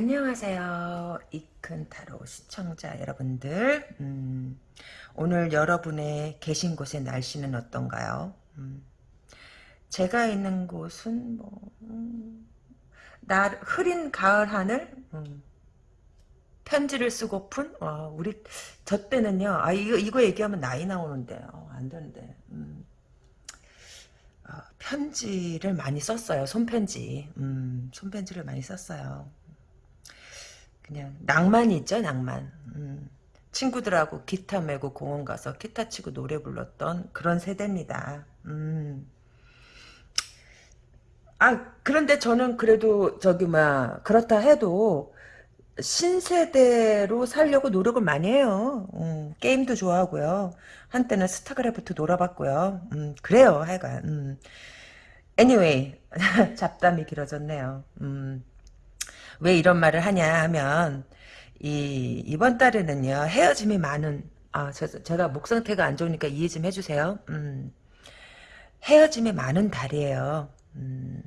안녕하세요. 이큰타로 시청자 여러분들. 음, 오늘 여러분의 계신 곳의 날씨는 어떤가요? 음, 제가 있는 곳은 뭐 음, 날 흐린 가을 하늘 음, 편지를 쓰고픈 와, 우리 저 때는요. 아 이거 이거 얘기하면 나이 나오는데 어, 안 되는데. 음, 어, 편지를 많이 썼어요. 손편지. 음, 손편지를 많이 썼어요. 그냥 낭만이 있죠 낭만 음. 친구들하고 기타 메고 공원 가서 기타 치고 노래 불렀던 그런 세대입니다 음. 아 그런데 저는 그래도 저기 막 그렇다 해도 신세대로 살려고 노력을 많이 해요 음, 게임도 좋아하고요 한때는 스타크래프트 놀아봤고요 음, 그래요 하여간 음. anyway 잡담이 길어졌네요 음. 왜 이런 말을 하냐 하면 이 이번 달에는요 헤어짐이 많은 아 저, 제가 목 상태가 안 좋으니까 이해 좀 해주세요. 음, 헤어짐이 많은 달이에요. 음,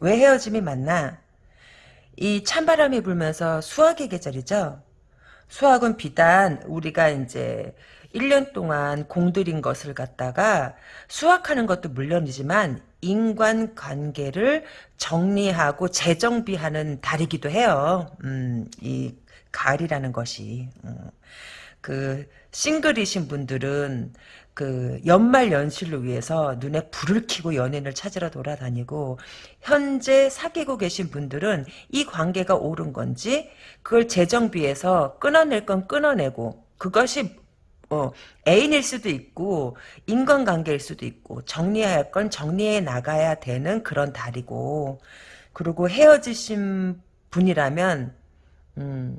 왜 헤어짐이 많나? 이 찬바람이 불면서 수학의 계절이죠. 수학은 비단 우리가 이제 1년 동안 공들인 것을 갖다가 수학하는 것도 물론이지만 인간관계를 정리하고 재정비하는 달이기도 해요. 음, 이 가을이라는 것이. 음. 그 싱글이신 분들은 그 연말 연시를 위해서 눈에 불을 켜고 연인을 찾으러 돌아다니고 현재 사귀고 계신 분들은 이 관계가 옳은 건지 그걸 재정비해서 끊어낼 건 끊어내고 그것이 어, 애인일 수도 있고 인간관계일 수도 있고 정리해야 할 건 정리해 나가야 되는 그런 달이고 그리고 헤어지신 분이라면 음,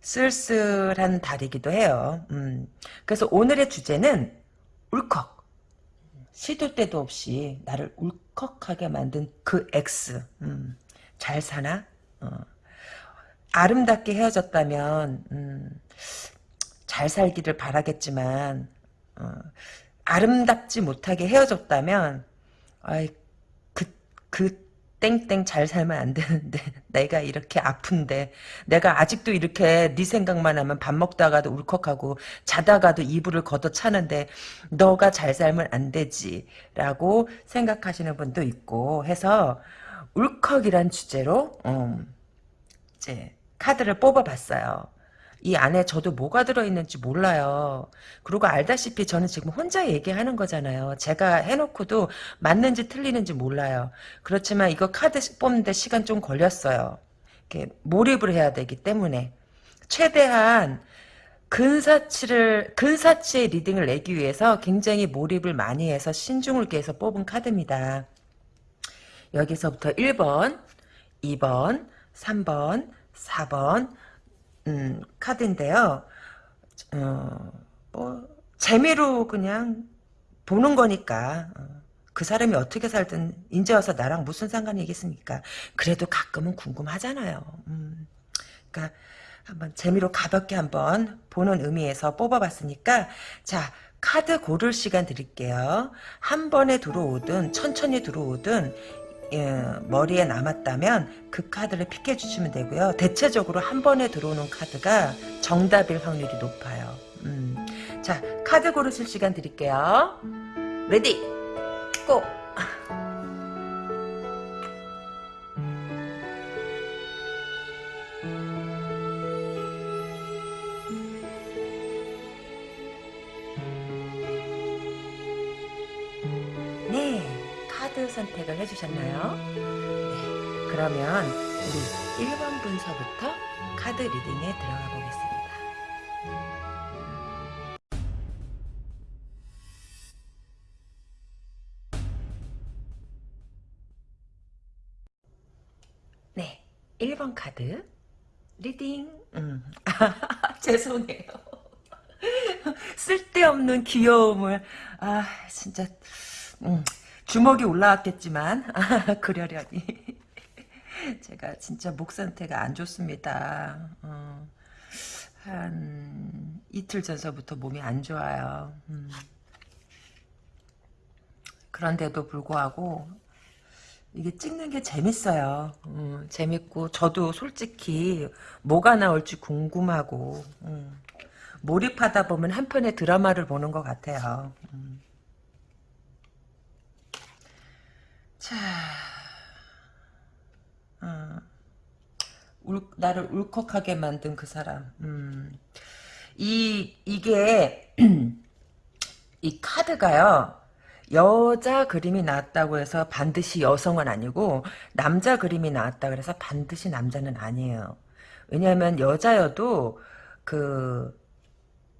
쓸쓸한 달이기도 해요. 음, 그래서 오늘의 주제는 울컥 시도 때도 없이 나를 울컥하게 만든 그 X 음, 잘 사나? 어. 아름답게 헤어졌다면 음, 잘 살기를 바라겠지만 어, 아름답지 못하게 헤어졌다면 아이 그, 그 땡땡 잘 살면 안 되는데 내가 이렇게 아픈데 내가 아직도 이렇게 네 생각만 하면 밥 먹다가도 울컥하고 자다가도 이불을 걷어차는데 너가 잘 살면 안 되지 라고 생각하시는 분도 있고 해서 울컥이란 주제로 음, 이제 카드를 뽑아봤어요. 이 안에 저도 뭐가 들어있는지 몰라요. 그리고 알다시피 저는 지금 혼자 얘기하는 거잖아요. 제가 해놓고도 맞는지 틀리는지 몰라요. 그렇지만 이거 카드 뽑는데 시간 좀 걸렸어요. 이렇게 몰입을 해야 되기 때문에 최대한 근사치를 근사치의 리딩을 내기 위해서 굉장히 몰입을 많이 해서 신중을 기해서 뽑은 카드입니다. 여기서부터 1번, 2번, 3번, 4번, 음, 카드인데요. 어, 뭐 재미로 그냥 보는 거니까 어, 그 사람이 어떻게 살든 인제 와서 나랑 무슨 상관이 있겠습니까? 그래도 가끔은 궁금하잖아요. 음, 그러니까 한번 재미로 가볍게 한번 보는 의미에서 뽑아봤으니까 자 카드 고를 시간 드릴게요. 한 번에 들어오든 천천히 들어오든 예, 머리에 남았다면 그 카드를 픽해 주시면 되고요. 대체적으로 한 번에 들어오는 카드가 정답일 확률이 높아요. 음. 자, 카드 고르실 시간 드릴게요. Ready, go! 선택을 해주셨나요? 네, 그러면 우리 1번 분서부터 카드 reading에 들어가 보겠습니다. 네, 1번 카드 reading 음. 죄송해요. 쓸데없는 귀여움을 아 진짜 음. 주먹이 올라왔겠지만 그러려니 제가 진짜 목 상태가 안 좋습니다. 어, 한 이틀 전서부터 몸이 안 좋아요. 음. 그런데도 불구하고 이게 찍는 게 재밌어요. 음, 재밌고 저도 솔직히 뭐가 나올지 궁금하고 음, 몰입하다 보면 한편의 드라마를 보는 것 같아요. 음. 자, 어, 울, 나를 울컥하게 만든 그 사람. 음. 이 이게 이 카드가요. 여자 그림이 나왔다고 해서 반드시 여성은 아니고 남자 그림이 나왔다 그래서 반드시 남자는 아니에요. 왜냐하면 여자여도 그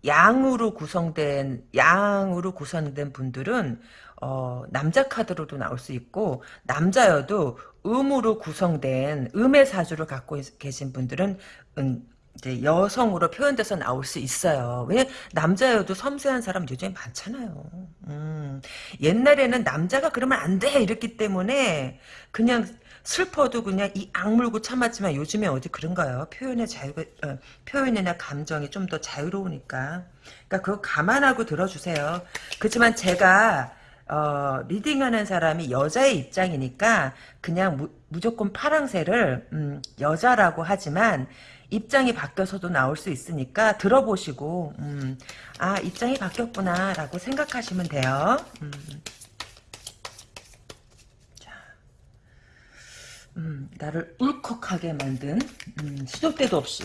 양으로 구성된 양으로 구성된 분들은 어, 남자 카드로도 나올 수 있고 남자여도 음으로 구성된 음의 사주를 갖고 계신 분들은 음, 이제 여성으로 표현돼서 나올 수 있어요. 왜 남자여도 섬세한 사람 요즘에 많잖아요. 음, 옛날에는 남자가 그러면 안 돼 이랬기 때문에 그냥 슬퍼도 그냥 이 악물고 참았지만 요즘에 어디 그런가요? 표현의 자유, 어, 표현이나 감정이 좀 더 자유로우니까. 그러니까 그거 감안하고 들어주세요. 그렇지만 제가 어, reading하는 사람이 여자의 입장이니까 그냥 무, 무조건 파랑새를 음, 여자라고 하지만 입장이 바뀌어서도 나올 수 있으니까 들어보시고 음, 아 입장이 바뀌었구나 라고 생각하시면 돼요. 음. 자, 음, 나를 울컥하게 만든 음, 시도 때도 없이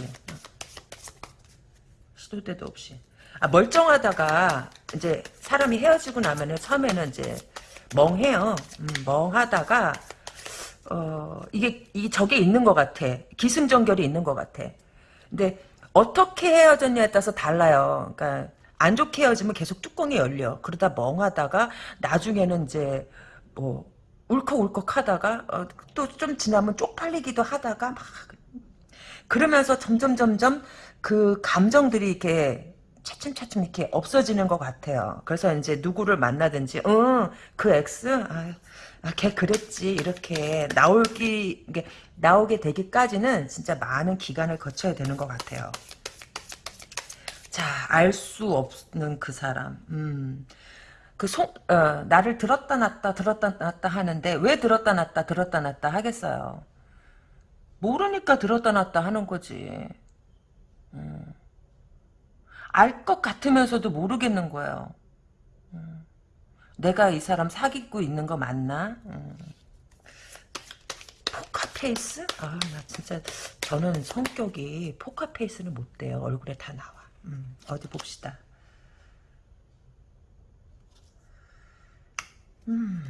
시도 때도 없이 아, 멀쩡하다가 이제 사람이 헤어지고 나면은 처음에는 이제 멍해요. 음, 멍하다가 어, 이게, 이게 저게 있는 것 같아. 기승전결이 있는 것 같아. 근데 어떻게 헤어졌냐에 따라서 달라요. 그러니까 안 좋게 헤어지면 계속 뚜껑이 열려. 그러다 멍하다가 나중에는 이제 뭐 울컥울컥 하다가 어, 또좀 지나면 쪽팔리기도 하다가 막 그러면서 점점 점점 그 감정들이 이렇게 차츰차츰 이렇게 없어지는 것 같아요. 그래서 이제 누구를 만나든지, 응, 그 X, 아, 아, 걔 그랬지. 이렇게 나올기, 이게 나오게 되기까지는 진짜 많은 기간을 거쳐야 되는 것 같아요. 자, 알 수 없는 그 사람. 음. 그 송, 어, 나를 들었다 놨다 들었다 놨다 하는데 왜 들었다 놨다 들었다 놨다 하겠어요. 모르니까 들었다 놨다 하는 거지. 음. 알 것 같으면서도 모르겠는 거예요. 음. 내가 이 사람 사귀고 있는 거 맞나? 음. 포카페이스? 아, 나 진짜, 저는 성격이 포카페이스는 못 돼요. 얼굴에 다 나와. 음, 어디 봅시다. 음.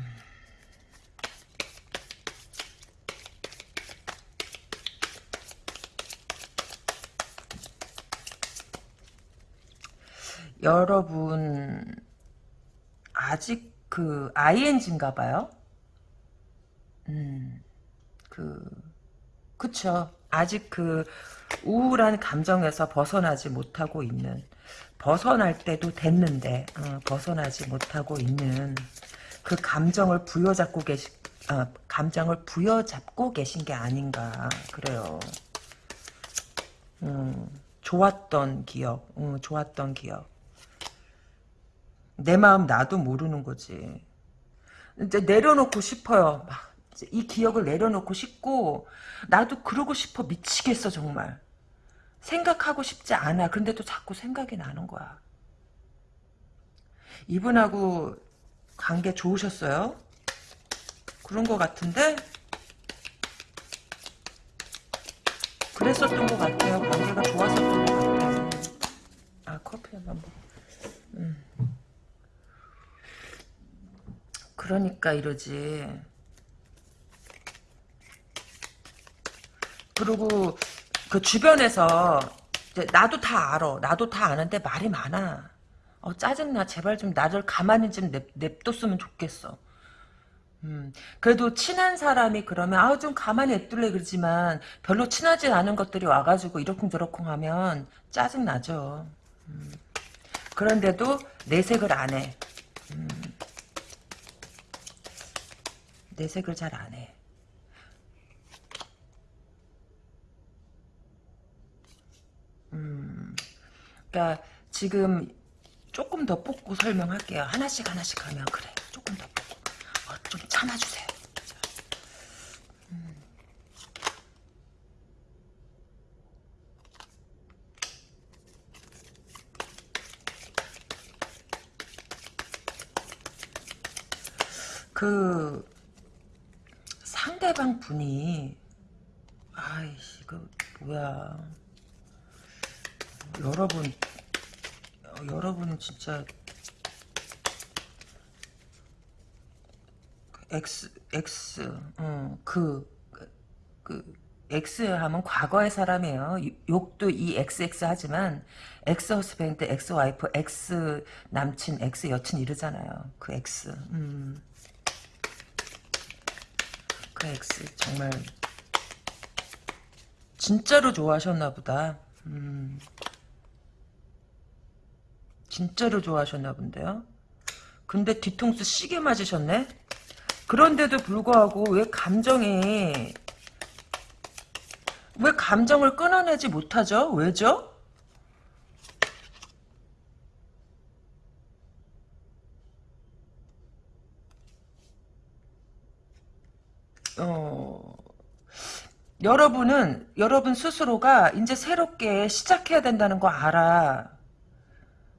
여러분 아직 그 ING인가 봐요. 음. 그 그쵸. 아직 그 우울한 감정에서 벗어나지 못하고 있는 벗어날 때도 됐는데 어, 벗어나지 못하고 있는 그 감정을 부여잡고 계시 어, 감정을 부여잡고 계신 게 아닌가 그래요. 음, 좋았던 기억, 음, 좋았던 기억. 내 마음 나도 모르는 거지. 이제 내려놓고 싶어요. 막. 이 기억을 내려놓고 싶고 나도 그러고 싶어 미치겠어 정말. 생각하고 싶지 않아. 근데도 자꾸 생각이 나는 거야. 이분하고 관계 좋으셨어요? 그런 것 같은데? 그랬었던 것 같아요. 관계가 좋았었던 것 같아요. 아 커피 한번 먹 음. 그러니까 이러지. 그리고 그 주변에서 나도 다 알아. 나도 다 아는데 말이 많아. 어, 짜증나. 제발 좀 나를 가만히 좀 냅, 냅뒀으면 좋겠어. 음, 그래도 친한 사람이 그러면 아우 좀 가만히 냅둘래 그러지만 별로 친하지 않은 것들이 와가지고 이러쿵저러쿵 하면 짜증나죠. 음, 그런데도 내색을 안 해. 음, 내색을 잘 안 해. 그니까 지금 조금 더 뽑고 설명할게요. 하나씩 하나씩 하면 그래. 조금 더 뽑고. 어, 좀 참아주세요. 음. 그 상대방 분이 아이씨 이거 뭐야 여러분 어, 여러분은 진짜 X X 어그그 그, X 하면 과거의 사람이에요. 욕도 이 XX 하지만 X 허스밴드, X 와이프, X 남친, X 여친 이러잖아요. 그 X. 음. 그 X 정말 진짜로 좋아하셨나 보다. 음. 진짜로 좋아하셨나 본데요. 근데 뒤통수 시게 맞으셨네. 그런데도 불구하고 왜 감정이 왜 감정을 끊어내지 못하죠? 왜죠? 여러분은 여러분 스스로가 이제 새롭게 시작해야 된다는 거 알아.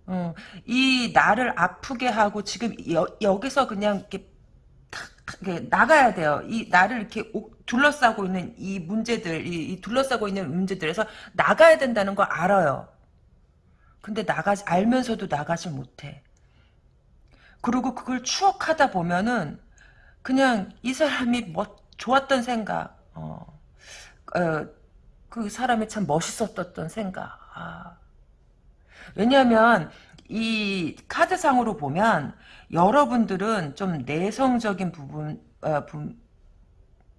어, 이 나를 아프게 하고 지금 여, 여기서 그냥 이렇게 탁, 이렇게 나가야 돼요. 이 나를 이렇게 둘러싸고 있는 이 문제들, 이, 이 둘러싸고 있는 문제들에서 나가야 된다는 거 알아요. 근데 나가지 알면서도 나가지 못해. 그리고 그걸 추억하다 보면은 그냥 이 사람이 뭐 좋았던 생각, 어, 어, 그 사람이 참 멋있었던 생각. 아. 왜냐하면 이 카드상으로 보면 여러분들은 좀 내성적인 부분 어, 부,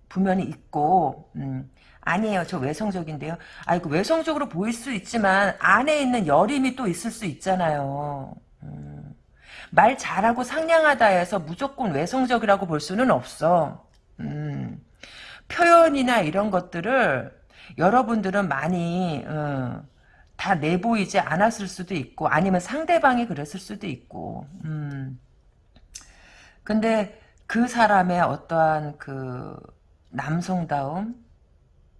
부면이 있고 음, 아니에요. 저 외성적인데요. 아이고 외성적으로 보일 수 있지만 안에 있는 여림이 또 있을 수 있잖아요. 음, 말 잘하고 상냥하다 해서 무조건 외성적이라고 볼 수는 없어. 음, 표현이나 이런 것들을 여러분들은 많이 어, 다 내보이지 않았을 수도 있고 아니면 상대방이 그랬을 수도 있고 음. 근데 그 사람의 어떠한 그 남성다움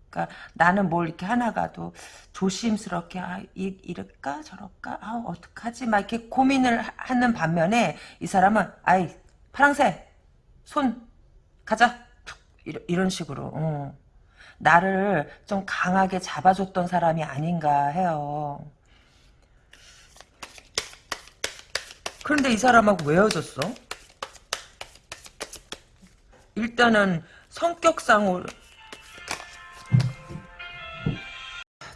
그러니까 나는 뭘 이렇게 하나가도 조심스럽게 아, 이, 이럴까? 저럴까? 아 어떡하지? 막 이렇게 고민을 하는 반면에 이 사람은 아이 파랑새 손 가자 이런 식으로 어. 나를 좀 강하게 잡아줬던 사람이 아닌가 해요. 그런데 이 사람하고 왜 헤어졌어? 일단은 성격상으로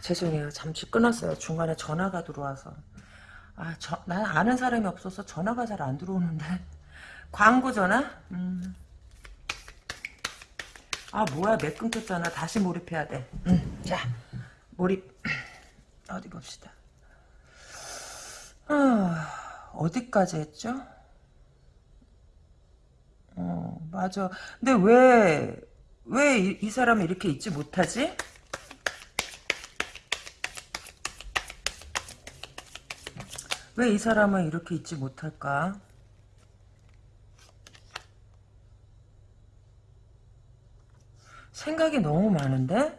죄송해요. 잠시 끊었어요. 중간에 전화가 들어와서. 아, 저, 난 아는 사람이 없어서 전화가 잘 안 들어오는데. 광고 전화? 음. 아 뭐야 맥 끊겼잖아. 다시 몰입해야 돼. 음, 자 몰입. 어디 봅시다. 아, 어디까지 했죠? 어 맞아. 근데 왜 왜 이 사람이 이렇게 있지 못하지? 왜 이 사람은 이렇게 있지 못할까 생각이 너무 많은데?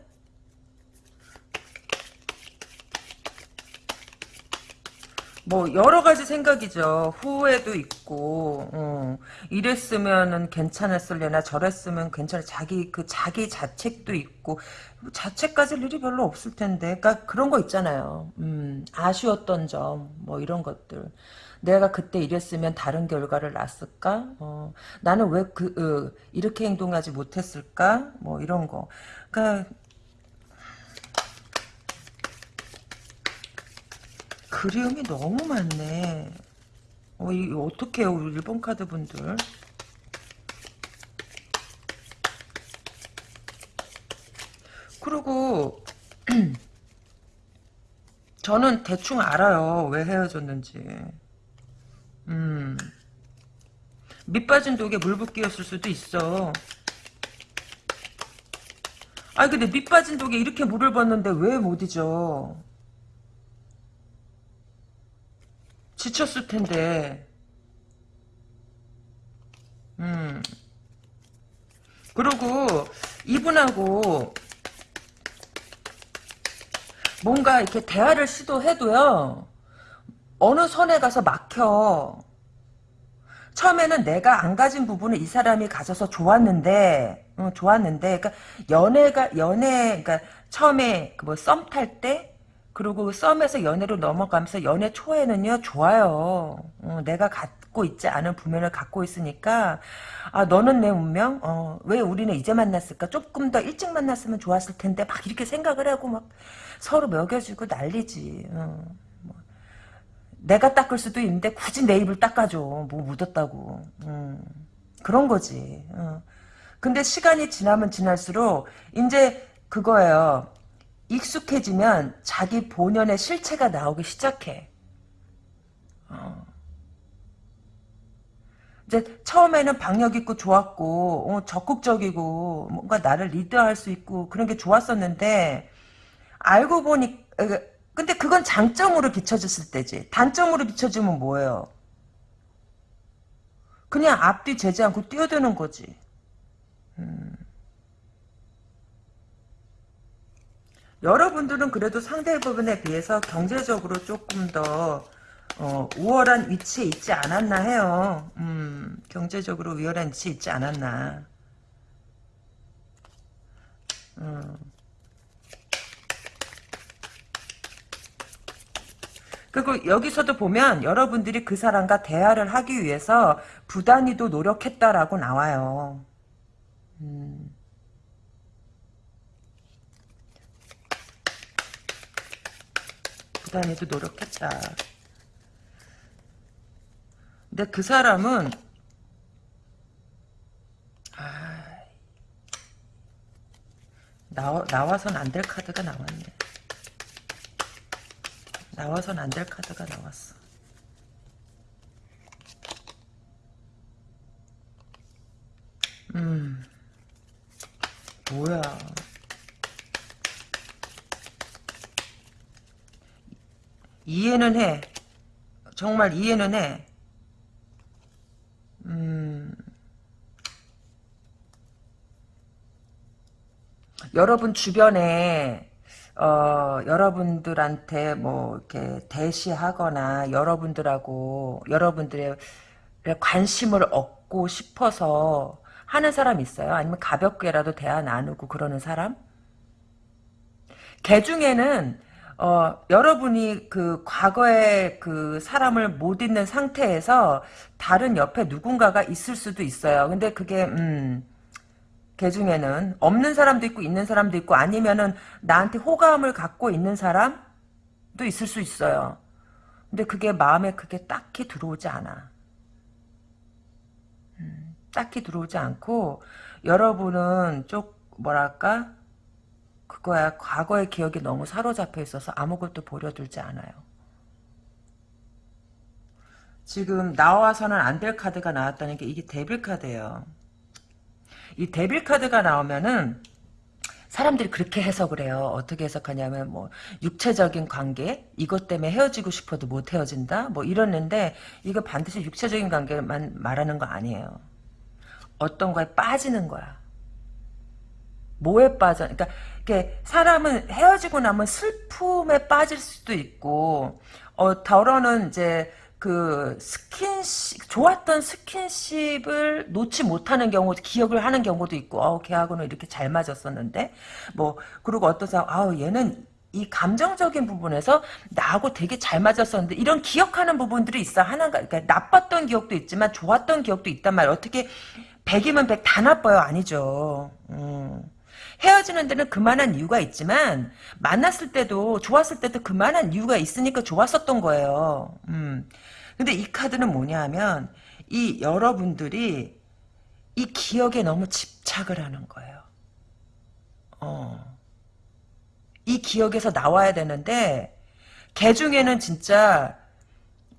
뭐 여러 가지 생각이죠. 후회도 있고 어, 이랬으면은 괜찮았을려나 저랬으면 괜찮아. 자기 그 자기 자책도 있고 자책 가질 일이 별로 없을 텐데. 그러니까 그런 거 있잖아요. 음, 아쉬웠던 점 뭐 이런 것들. 내가 그때 이랬으면 다른 결과를 낳았을까? 어, 나는 왜 그, 어, 이렇게 행동하지 못했을까? 뭐 이런 거. 그러니까 그리움이 너무 많네. 어, 이 어떻게 해요, 우리 일본 카드 분들? 그리고 저는 대충 알아요. 왜 헤어졌는지. 음. 밑빠진 독에 물 붓기였을 수도 있어. 아 근데 밑빠진 독에 이렇게 물을 붓는데 왜 못 잊어? 지쳤을 텐데. 음. 그리고 이분하고 뭔가 이렇게 대화를 시도해도요. 어느 선에 가서 막혀. 처음에는 내가 안 가진 부분을 이 사람이 가져서 좋았는데, 어, 좋았는데, 그러니까 연애가 연애, 그러니까 처음에 그뭐썸 탈 때, 그리고 썸에서 연애로 넘어가면서 연애 초에는요 좋아요. 어, 내가 갖고 있지 않은 부면을 갖고 있으니까 아 너는 내 운명? 어, 왜 우리는 이제 만났을까? 조금 더 일찍 만났으면 좋았을 텐데 막 이렇게 생각을 하고 막 서로 먹여주고 난리지. 어, 뭐. 내가 닦을 수도 있는데 굳이 내 입을 닦아줘. 뭐 묻었다고. 음, 그런 거지. 어. 근데 시간이 지나면 지날수록 이제 그거예요. 익숙해지면 자기 본연의 실체가 나오기 시작해. 어. 이제 처음에는 박력 있고 좋았고 어, 적극적이고 뭔가 나를 리드할 수 있고 그런 게 좋았었는데 알고 보니 근데 그건 장점으로 비춰졌을 때지 단점으로 비춰지면 뭐예요? 그냥 앞뒤 재지 않고 뛰어드는 거지. 음. 여러분들은 그래도 상대 부분에 비해서 경제적으로 조금 더 어, 우월한 위치에 있지 않았나 해요. 음, 경제적으로 우월한 위치에 있지 않았나. 음. 그리고 여기서도 보면 여러분들이 그 사람과 대화를 하기 위해서 부단히도 노력했다라고 나와요. 음. 부단히도 노력했다. 근데 그 사람은 아, 나와, 나와선 안 될 카드가 나왔네. 나와선 안 될 카드가 나왔어. 음, 뭐야. 이해는 해. 정말 이해는 해. 음. 여러분 주변에 어, 여러분들한테 뭐 이렇게 대시하거나 여러분들하고 여러분들의 관심을 얻고 싶어서 하는 사람 있어요? 아니면 가볍게라도 대화 나누고 그러는 사람? 개 중에는 어, 여러분이 그 과거에 그 사람을 못 잊는 상태에서 다른 옆에 누군가가 있을 수도 있어요. 근데 그게 음, 개 중에는 없는 사람도 있고 있는 사람도 있고 아니면은 나한테 호감을 갖고 있는 사람도 있을 수 있어요. 근데 그게 마음에 그게 딱히 들어오지 않아. 음, 딱히 들어오지 않고 여러분은 좀 뭐랄까 그거야 과거의 기억이 너무 사로잡혀 있어서 아무것도 보려들지 않아요. 지금 나와서는 안 될 카드가 나왔다는 게 이게 데빌 카드예요. 이 데빌 카드가 나오면은 사람들이 그렇게 해석을 해요. 어떻게 해석하냐면 뭐 육체적인 관계 이것 때문에 헤어지고 싶어도 못 헤어진다 뭐 이러는데 이거 반드시 육체적인 관계만 말하는 거 아니에요. 어떤 거에 빠지는 거야. 뭐에 빠져? 그러니까 이렇게 사람은 헤어지고 나면 슬픔에 빠질 수도 있고 어 더러는 이제 그 스킨십 좋았던 스킨십을 놓지 못하는 경우 기억을 하는 경우도 있고 어 걔하고는 이렇게 잘 맞았었는데 뭐 그리고 어떤 사람 아우 얘는 이 감정적인 부분에서 나하고 되게 잘 맞았었는데 이런 기억하는 부분들이 있어 하나가 그러니까 나빴던 기억도 있지만 좋았던 기억도 있단 말이야 어떻게 100이면 100 다 나빠요 아니죠 음. 헤어지는 데는 그만한 이유가 있지만 만났을 때도 좋았을 때도 그만한 이유가 있으니까 좋았었던 거예요. 음. 근데 이 카드는 뭐냐 하면 이 여러분들이 이 기억에 너무 집착을 하는 거예요. 어. 이 기억에서 나와야 되는데 개 중에는 진짜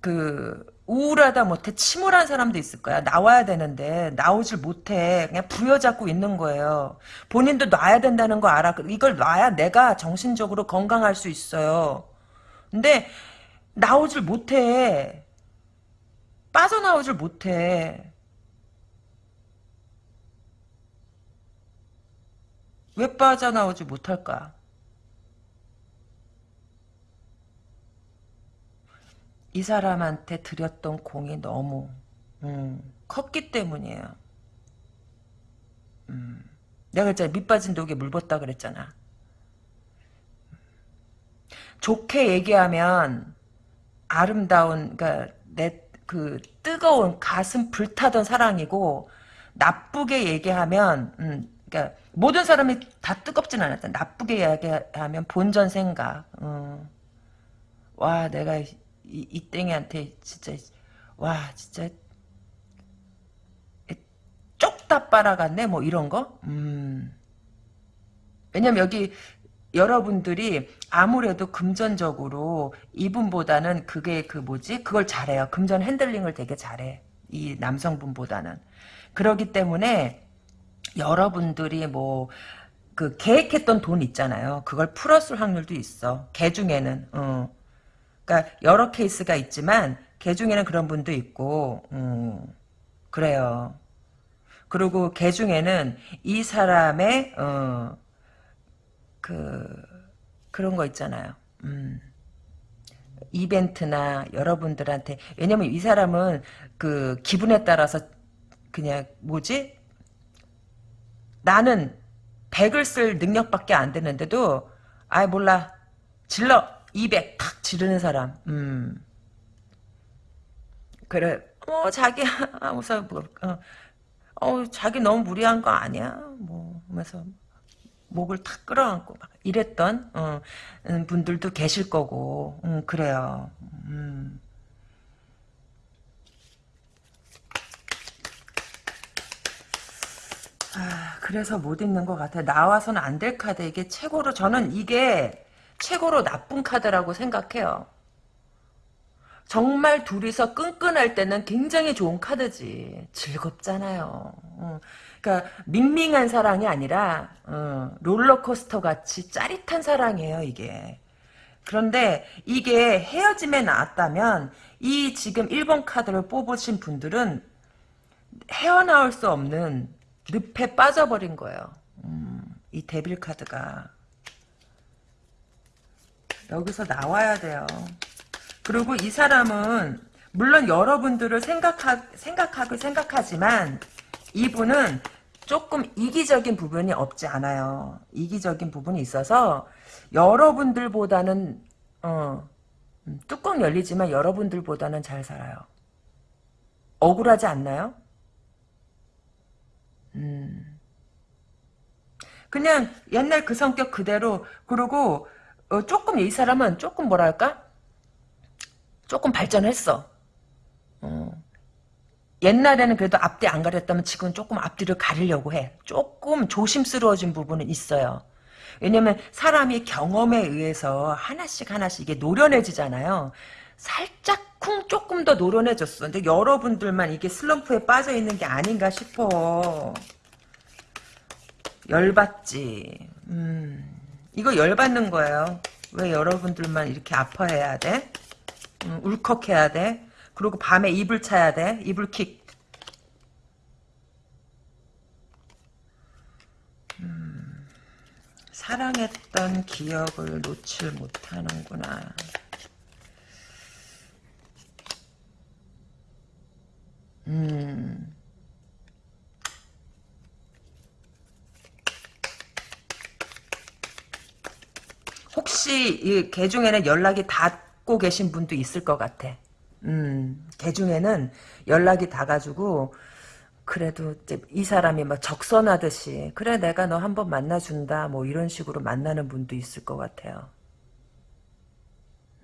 그 우울하다 못해 침울한 사람도 있을 거야. 나와야 되는데 나오질 못해. 그냥 부여잡고 있는 거예요. 본인도 놔야 된다는 거 알아. 이걸 놔야 내가 정신적으로 건강할 수 있어요. 근데 나오질 못해. 빠져나오질 못해. 왜 빠져나오지 못할까? 이 사람한테 드렸던 공이 너무 음, 컸기 때문이에요. 음, 내가 그랬잖아. 밑 빠진 독에 물 붓다 그랬잖아. 좋게 얘기하면 아름다운 그러니까 내 그 뜨거운 가슴 불타던 사랑이고 나쁘게 얘기하면 음, 그러니까 모든 사람이 다 뜨겁진 않았다. 나쁘게 얘기하면 본전 생각. 음. 와 내가 이, 이 땡이한테 진짜 와 진짜 쪽다 빨아갔네 뭐 이런 거. 음. 왜냐면 여기 여러분들이 아무래도 금전적으로 이분보다는 그게 그 뭐지? 그걸 잘해요. 금전 handling을 되게 잘해. 이 남성분보다는. 그러기 때문에 여러분들이 뭐 그 계획했던 돈 있잖아요. 그걸 풀었을 확률도 있어. 개 중에는. 어. 그러니까 여러 케이스가 있지만 개 중에는 그런 분도 있고 음, 그래요. 그리고 개 중에는 이 사람의 어, 그 그런 거 있잖아요. 음. 이벤트나 여러분들한테 왜냐면 이 사람은 그 기분에 따라서 그냥 뭐지? 나는 100을 쓸 능력밖에 안 되는데도 아 몰라. 질러. 200 탁 지르는 사람. 음. 그래. 어 자기 하면서 뭐, 어, 어 자기 너무 무리한 거 아니야? 뭐 하면서 목을 탁 끌어안고 막 이랬던 어, 음, 분들도 계실 거고 음, 그래요. 음. 아, 그래서 못 읽는 것 같아요. 나와서는 안 될 카드 이게 최고로 저는 이게 최고로 나쁜 카드라고 생각해요. 정말 둘이서 끈끈할 때는 굉장히 좋은 카드지. 즐겁잖아요. 어. 그러니까 밍밍한 사랑이 아니라 어, 롤러코스터 같이 짜릿한 사랑이에요 이게. 그런데 이게 헤어짐에 나왔다면 이 지금 1번 카드를 뽑으신 분들은 헤어나올 수 없는 늪에 빠져버린 거예요. 음, 이 데빌 카드가. 여기서 나와야 돼요. 그리고 이 사람은 물론 여러분들을 생각하, 생각하고 생각하지만 이분은 조금 이기적인 부분이 없지 않아요. 이기적인 부분이 있어서 여러분들보다는 어, 음, 뚜껑 열리지만 여러분들보다는 잘 살아요. 억울하지 않나요? 음. 그냥 옛날 그 성격 그대로 그리고 어, 조금 이 사람은 조금 뭐랄까 조금 발전했어. 어. 옛날에는 그래도 앞뒤 안 가렸다면 지금 조금 앞뒤를 가리려고 해. 조금 조심스러워진 부분은 있어요. 왜냐면 사람이 경험에 의해서 하나씩 하나씩 이게 노련해지잖아요. 살짝 쿵 조금 더 노련해졌어. 근데 여러분들만 이게 슬럼프에 빠져 있는 게 아닌가 싶어. 열받지. 음, 이거 열받는 거예요. 왜 여러분들만 이렇게 아파해야 돼? 음, 울컥해야 돼? 그리고 밤에 이불 차야 돼. 이불킥. 음, 사랑했던 기억을 놓칠 못하는구나. 음. 혹시 이개 중에는 연락이 닿고 계신 분도 있을 것 같아. 음, 개 중에는 연락이 닿아가지고, 그래도 이 사람이 막 적선하듯이, 그래, 내가 너 한번 만나준다, 뭐 이런 식으로 만나는 분도 있을 것 같아요.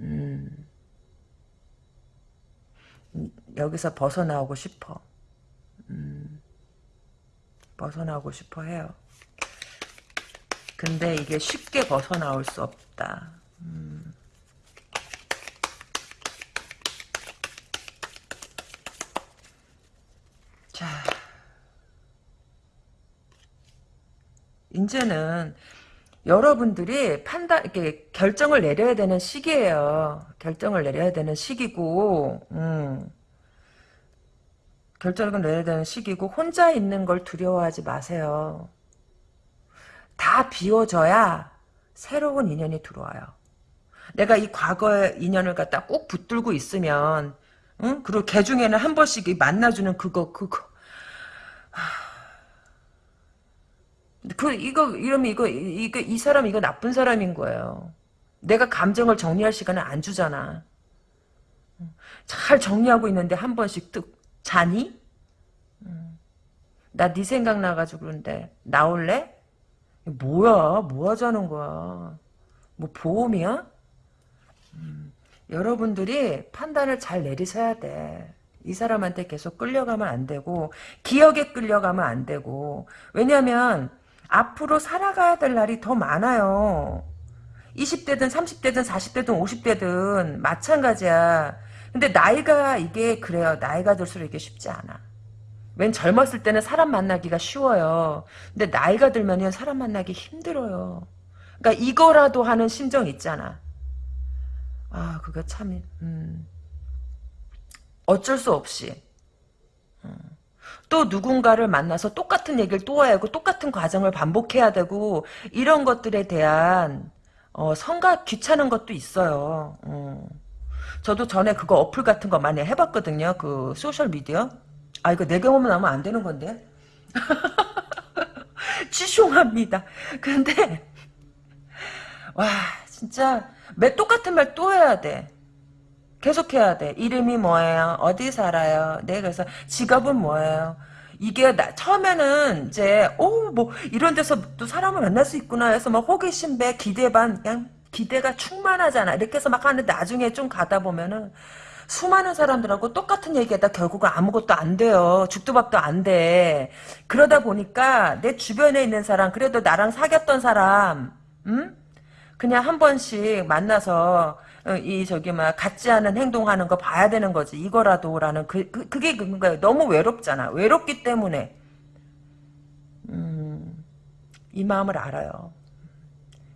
음, 여기서 벗어나오고 싶어. 음, 벗어나오고 싶어 해요. 근데 이게 쉽게 벗어나올 수 없다. 음. 자, 이제는 여러분들이 판단, 이렇게 결정을 내려야 되는 시기예요. 결정을 내려야 되는 시기고, 음. 결정을 내려야 되는 시기고, 혼자 있는 걸 두려워하지 마세요. 다 비워져야 새로운 인연이 들어와요. 내가 이 과거의 인연을 갖다 꼭 붙들고 있으면, 응? 그리고 개 중에는 한 번씩 이 만나주는 그거 그거 그 이거 이러면 이거 이거 이 사람 이거 나쁜 사람인 거예요. 내가 감정을 정리할 시간을 안 주잖아. 잘 정리하고 있는데 한 번씩 뚝 자니? 나 네 생각 나가지고 그런데 나올래? 뭐야? 뭐 하자는 거야? 뭐 보험이야? 음, 여러분들이 판단을 잘 내리셔야 돼. 이 사람한테 계속 끌려가면 안 되고 기억에 끌려가면 안 되고 왜냐면 앞으로 살아가야 될 날이 더 많아요. 20대든 30대든 40대든 50대든 마찬가지야. 근데 나이가 이게 그래요. 나이가 들수록 이게 쉽지 않아. 웬 젊었을 때는 사람 만나기가 쉬워요. 근데 나이가 들면 사람 만나기 힘들어요. 그러니까 이거라도 하는 심정 있잖아. 아, 그거 참, 음. 어쩔 수 없이. 음. 또 누군가를 만나서 똑같은 얘기를 또 해야 하고 똑같은 과정을 반복해야 되고 이런 것들에 대한 어, 성가 귀찮은 것도 있어요. 어. 저도 전에 그거 어플 같은 거 많이 해봤거든요. 그 소셜 미디어. 아 이거 내 경험은 하면 안 되는 건데. 죄송합니다. 근데 와 진짜 매 똑같은 말 또 해야 돼. 계속 해야 돼. 이름이 뭐예요? 어디 살아요? 네, 그래서 직업은 뭐예요? 이게 나, 처음에는 이제 오 뭐 이런 데서 또 사람을 만날 수 있구나 해서 막 호기심 배 기대 반 그냥 기대가 충만하잖아. 이렇게 해서 막 하는데 나중에 좀 가다 보면은 수많은 사람들하고 똑같은 얘기하다 결국은 아무것도 안 돼요. 죽도 밥도 안 돼. 그러다 보니까 내 주변에 있는 사람 그래도 나랑 사귀었던 사람 음? 그냥 한 번씩 만나서 어, 이 저기 막 같지 않은 행동하는 거 봐야 되는 거지 이거라도라는 그, 그 그게 거예요. 너무 외롭잖아. 외롭기 때문에 음, 이 마음을 알아요.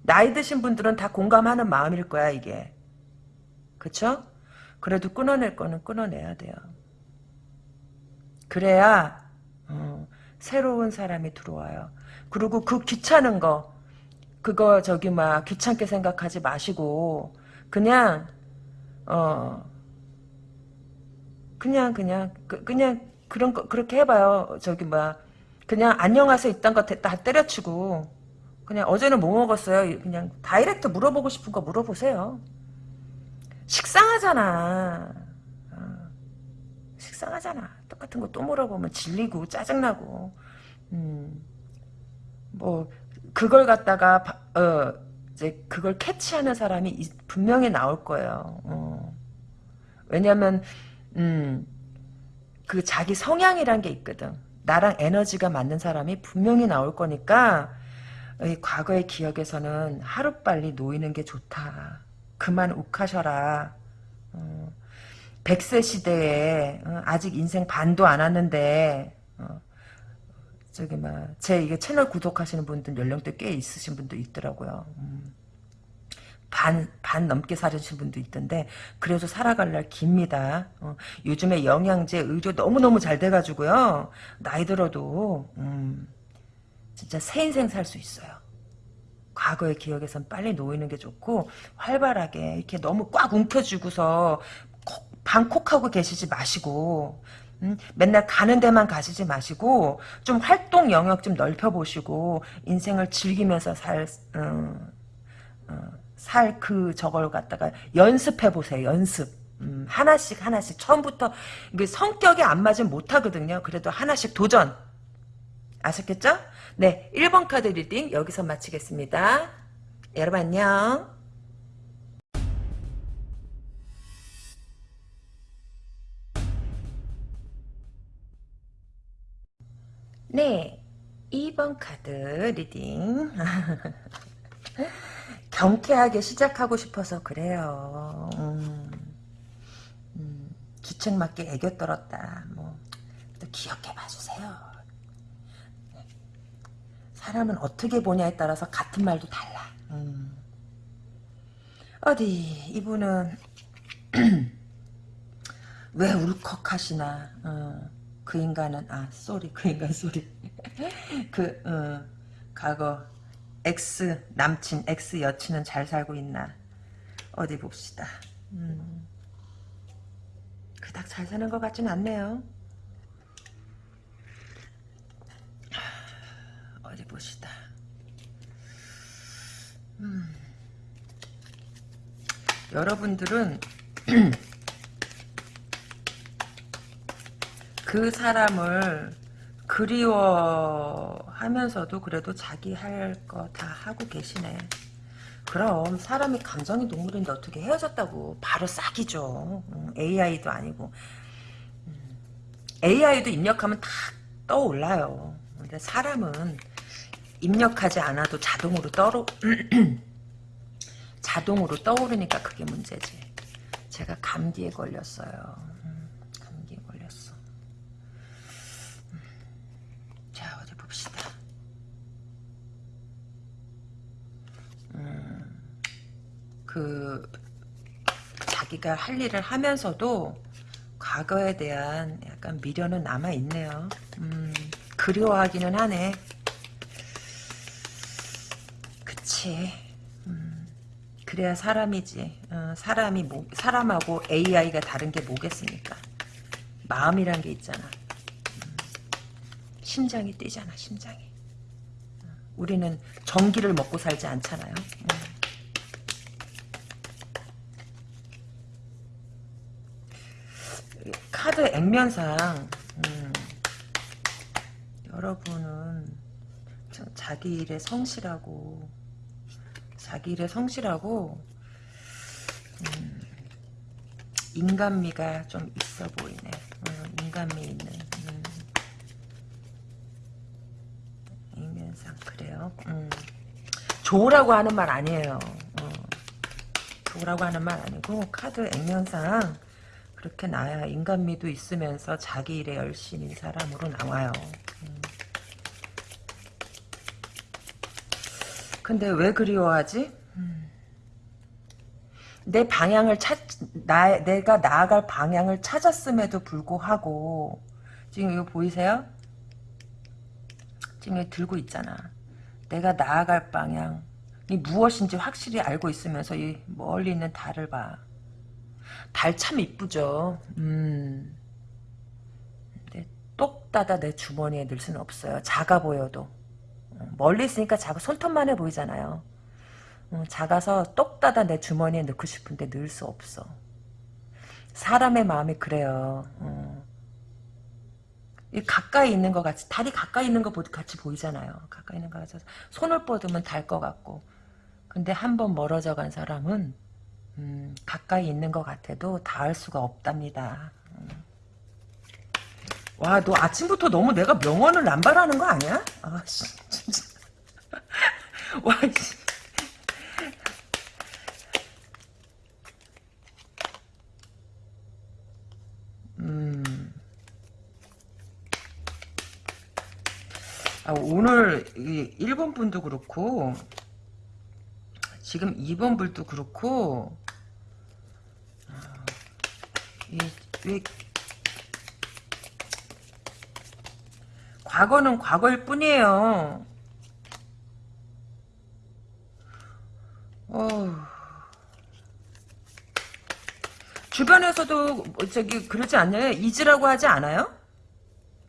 나이 드신 분들은 다 공감하는 마음일 거야 이게. 그쵸? 그래도 끊어낼 거는 끊어내야 돼요. 그래야 어, 새로운 사람이 들어와요. 그리고 그 귀찮은 거 그거 저기 막 귀찮게 생각하지 마시고 그냥 어 그냥 그냥 그, 그냥 그런 거 그렇게 해봐요. 저기 막 그냥 안녕하세요 있던 거 다 때려치고 그냥 어제는 뭐 먹었어요. 그냥 다이렉트 물어보고 싶은 거 물어보세요. 식상하잖아. 어, 식상하잖아. 똑같은 거 또 물어보면 질리고 짜증나고. 음, 뭐 그걸 갖다가 어, 이제 그걸 캐치하는 사람이 분명히 나올 거예요. 어. 왜냐하면 음, 그 자기 성향이란 게 있거든. 나랑 에너지가 맞는 사람이 분명히 나올 거니까 과거의 기억에서는 하루빨리 놓이는 게 좋다. 그만 욱하셔라. 어, 100세 시대에 어, 아직 인생 반도 안 왔는데 어, 저기 막제 이게 채널 구독하시는 분들 연령대 꽤 있으신 분도 있더라고요. 음. 반, 반 넘게 살으신 분도 있던데, 그래도 살아갈 날 깁니다. 어, 요즘에 영양제, 의료 너무너무 잘 돼가지고요. 나이 들어도, 음, 진짜 새 인생 살 수 있어요. 과거의 기억에선 빨리 놓이는 게 좋고, 활발하게, 이렇게 너무 꽉 움켜쥐고서, 방콕하고 계시지 마시고, 음, 맨날 가는 데만 가시지 마시고 좀 활동 영역 좀 넓혀보시고 인생을 즐기면서 살 어, 어, 살그 저걸 갖다가 연습해보세요. 연습. 음, 하나씩 하나씩 처음부터 이게 성격이 안 맞으면 못하거든요. 그래도 하나씩 도전. 아셨겠죠? 네, 1번 카드 reading 여기서 마치겠습니다. 여러분 안녕. 네, 2번 카드 reading. 경쾌하게 시작하고 싶어서 그래요. 음, 음, 주책 맞게 애교 떨었다. 뭐, 또 기억해 봐주세요. 네. 사람은 어떻게 보냐에 따라서 같은 말도 달라. 음. 어디, 이분은, 왜 울컥하시나, 어. 그 인간은 아 sorry 그 인간 sorry 그 어, 과거 ex 남친 ex 여친은 잘 살고 있나 어디 봅시다 음. 그닥 잘 사는 것 같진 않네요. 어디 보시다. 음. 여러분들은 그 사람을 그리워하면서도 그래도 자기 할 거 다 하고 계시네. 그럼 사람이 감정이 동물인데 어떻게 헤어졌다고 바로 싹이죠. 음, AI도 아니고 음, AI도 입력하면 다 떠올라요. 근데 사람은 입력하지 않아도 자동으로 떠로 자동으로 떠오르니까 그게 문제지. 제가 감기에 걸렸어요. 음, 감기에 걸렸어. 음, 자 어디 봅시다. 그 자기가 할 일을 하면서도 과거에 대한 약간 미련은 남아 있네요. 음, 그리워하기는 하네. 그치. 음, 그래야 사람이지. 어, 사람이 뭐, 사람하고 AI가 다른 게 뭐겠습니까? 마음이란 게 있잖아. 음, 심장이 뛰잖아. 심장이. 어, 우리는 전기를 먹고 살지 않잖아요. 음. 카드 액면상 음, 여러분은 자- 자기 일에 성실하고 자기 일에 성실하고 음, 인간미가 좀 있어 보이네. 음, 인간미 있는 음. 액면상 그래요. 음. 좋으라고 하는 말 아니에요. 어. 좋으라고 하는 말 아니고 카드 액면상 그렇게 나야 인간미도 있으면서 자기 일에 열심인 사람으로 나와요. 음. 근데 왜 그리워하지? 음. 내 방향을 찾, 나, 내가 나아갈 방향을 찾았음에도 불구하고, 지금 이거 보이세요? 지금 여기 들고 있잖아. 내가 나아갈 방향 이 무엇인지 확실히 알고 있으면서 이 멀리 있는 달을 봐. 달 참 이쁘죠. 음. 근데 똑 따다 내 주머니에 넣을 수는 없어요. 작아 보여도. 어, 멀리 있으니까 작아 손톱만 해 보이잖아요. 어, 작아서 똑 따다 내 주머니에 넣고 싶은데 넣을 수 없어. 사람의 마음이 그래요. 어. 이 가까이 있는 것 같이 달이 가까이 있는 것 같이 보이잖아요. 가까이 있는 것 같아서 손을 뻗으면 달 것 같고 근데 한 번 멀어져 간 사람은 음, 가까이 있는 것 같아도 닿을 수가 없답니다. 음. 와, 너 아침부터 너무 내가 명언을 남발하는 거 아니야? 아, 씨, 진짜. 와, 씨. 음. 아, 오늘 이 1번 분도 그렇고 지금 2번 분도 그렇고 이, 왜 과거는 과거일 뿐이에요. 어. 주변에서도 뭐 저기 그러지 않나요? 잊으라고 하지 않아요?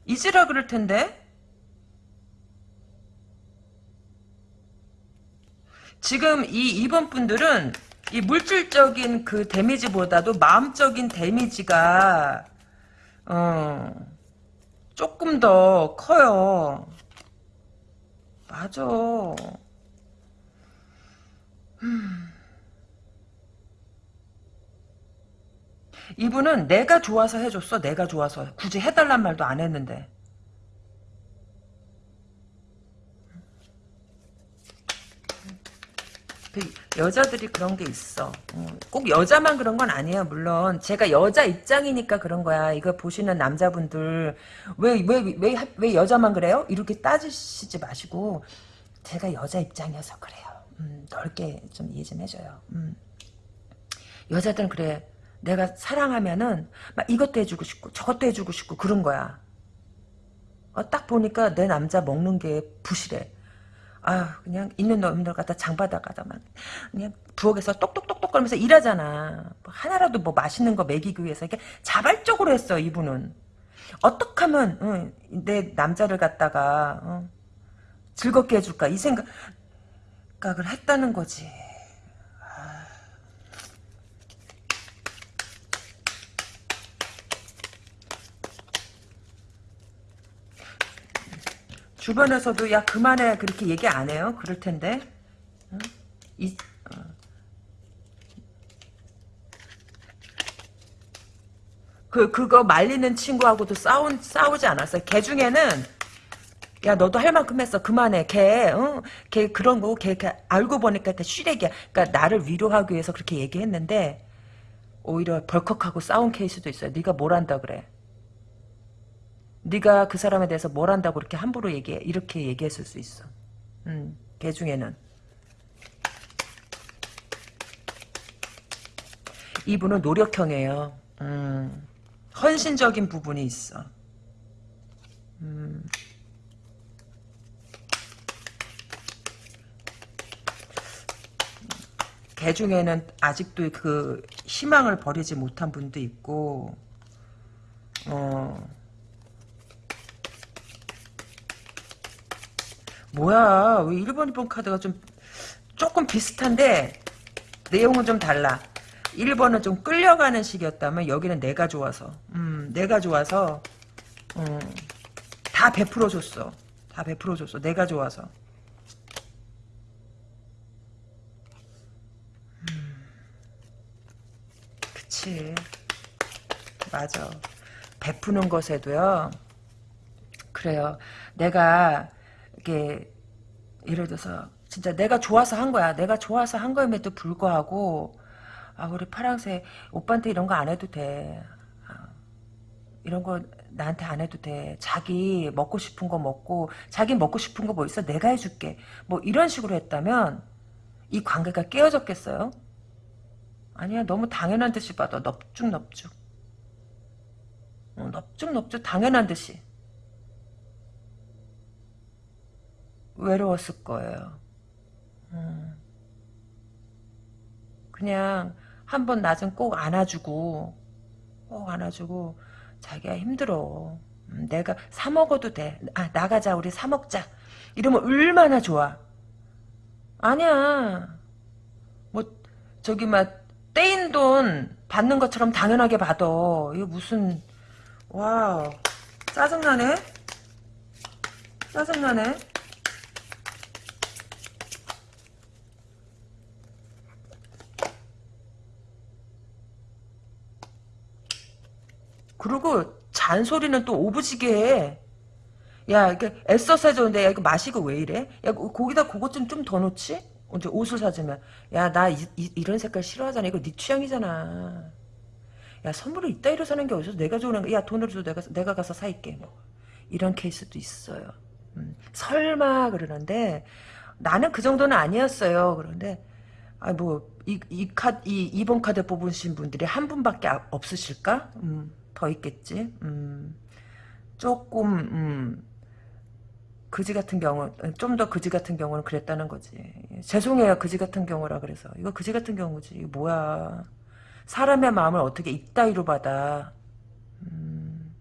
잊으라 그럴 텐데. 지금 이 2번 분들은 이 물질적인 그 데미지보다도 마음적인 데미지가 어 조금 더 커요. 맞아. 음. 이분은 내가 좋아서 해줬어. 내가 좋아서. 굳이 해달란 말도 안 했는데. 그 여자들이 그런 게 있어. 어, 꼭 여자만 그런 건 아니에요. 물론 제가 여자 입장이니까 그런 거야. 이거 보시는 남자분들 왜 왜 왜 왜 여자만 그래요? 이렇게 따지시지 마시고 제가 여자 입장이어서 그래요. 음, 넓게 좀 이해 좀 해줘요. 음. 여자들은 그래. 내가 사랑하면은 막 이것도 해주고 싶고 저것도 해주고 싶고 그런 거야. 어, 딱 보니까 내 남자 먹는 게 부실해. 아 그냥 있는 놈들 갖다 장바닥가다 막 그냥 부엌에서 똑똑똑똑 거리면서 일하잖아. 뭐 하나라도 뭐 맛있는 거 먹이기 위해서 이게 자발적으로 했어 이분은. 어떻게 하면 응, 내 남자를 갖다가 어, 즐겁게 해줄까 이 생각을 했다는 거지. 주변에서도 야 그만해 그렇게 얘기 안 해요. 그럴 텐데. 응? 이, 어. 그 그거 말리는 친구하고도 싸운 싸우지 않았어요. 걔 중에는 야 너도 할 만큼 했어 그만해 걔, 어? 걔 그런 거 걔, 걔 알고 보니까 걔 쉬레기야 그러니까 나를 위로하기 위해서 그렇게 얘기했는데 오히려 벌컥하고 싸운 케이스도 있어요 네가 뭘 한다 그래 네가 그 사람에 대해서 뭘 한다고 이렇게 함부로 얘기해? 이렇게 얘기했을 수 있어. 음, 걔 중에는. 이분은 노력형이에요. 음, 헌신적인 부분이 있어. 음. 개 중에는 아직도 그 희망을 버리지 못한 분도 있고 어 뭐야 왜 1번 2번 카드가 좀 조금 비슷한데 내용은 좀 달라 1번은 좀 끌려가는 식이었다면 여기는 내가 좋아서 음 내가 좋아서 음, 다 베풀어줬어 다 베풀어줬어 내가 좋아서 그치. 맞아. 베푸는 것에도요. 그래요. 내가 이게 예를 들어서 진짜 내가 좋아서 한 거야. 내가 좋아서 한 거임에도 불구하고 아 우리 파랑새 오빠한테 이런 거 안 해도 돼. 아, 이런 거 나한테 안 해도 돼. 자기 먹고 싶은 거 먹고 자기 먹고 싶은 거 뭐 있어? 내가 해줄게. 뭐 이런 식으로 했다면 이 관계가 깨어졌겠어요? 아니야 너무 당연한 듯이 받아 넙죽넙죽 어, 넙죽넙죽 당연한 듯이 외로웠을 거예요 음. 그냥 한 번 낮은 꼭 안아주고 꼭 안아주고 자기야 힘들어 음, 내가 사 먹어도 돼 아, 나가자 우리 사 먹자 이러면 얼마나 좋아 아니야 뭐 저기 막 떼인 돈 받는 것처럼 당연하게 받아. 이거 무슨 와 짜증나네. 짜증나네. 그리고 잔소리는 또 오부지게 해. 야, 이게 애써서 해줬는데, 야, 이거 마시고 왜 이래? 야, 거기다 그것 좀 좀더 놓지? 이제 옷을 사주면. 야나 이런 색깔 싫어하잖아. 이거 네 취향이잖아. 야 선물을 이따위로 사는 게 어디서 내가 좋은 거 야 돈을 줘 내가 내가 가서 사입게 뭐. 이런 케이스도 있어요. 음, 설마 그러는데 나는 그 정도는 아니었어요. 그런데 아뭐이이 카드 이 2번 카드 뽑으신 분들이 한 분밖에 아, 없으실까? 음, 더 있겠지? 음, 조금 음, 그지 같은 경우 좀 더 그지 같은 경우는 그랬다는 거지. 죄송해요 그지 같은 경우라 그래서. 이거 그지 같은 경우지. 이거 뭐야. 사람의 마음을 어떻게 이따위로 받아. 음.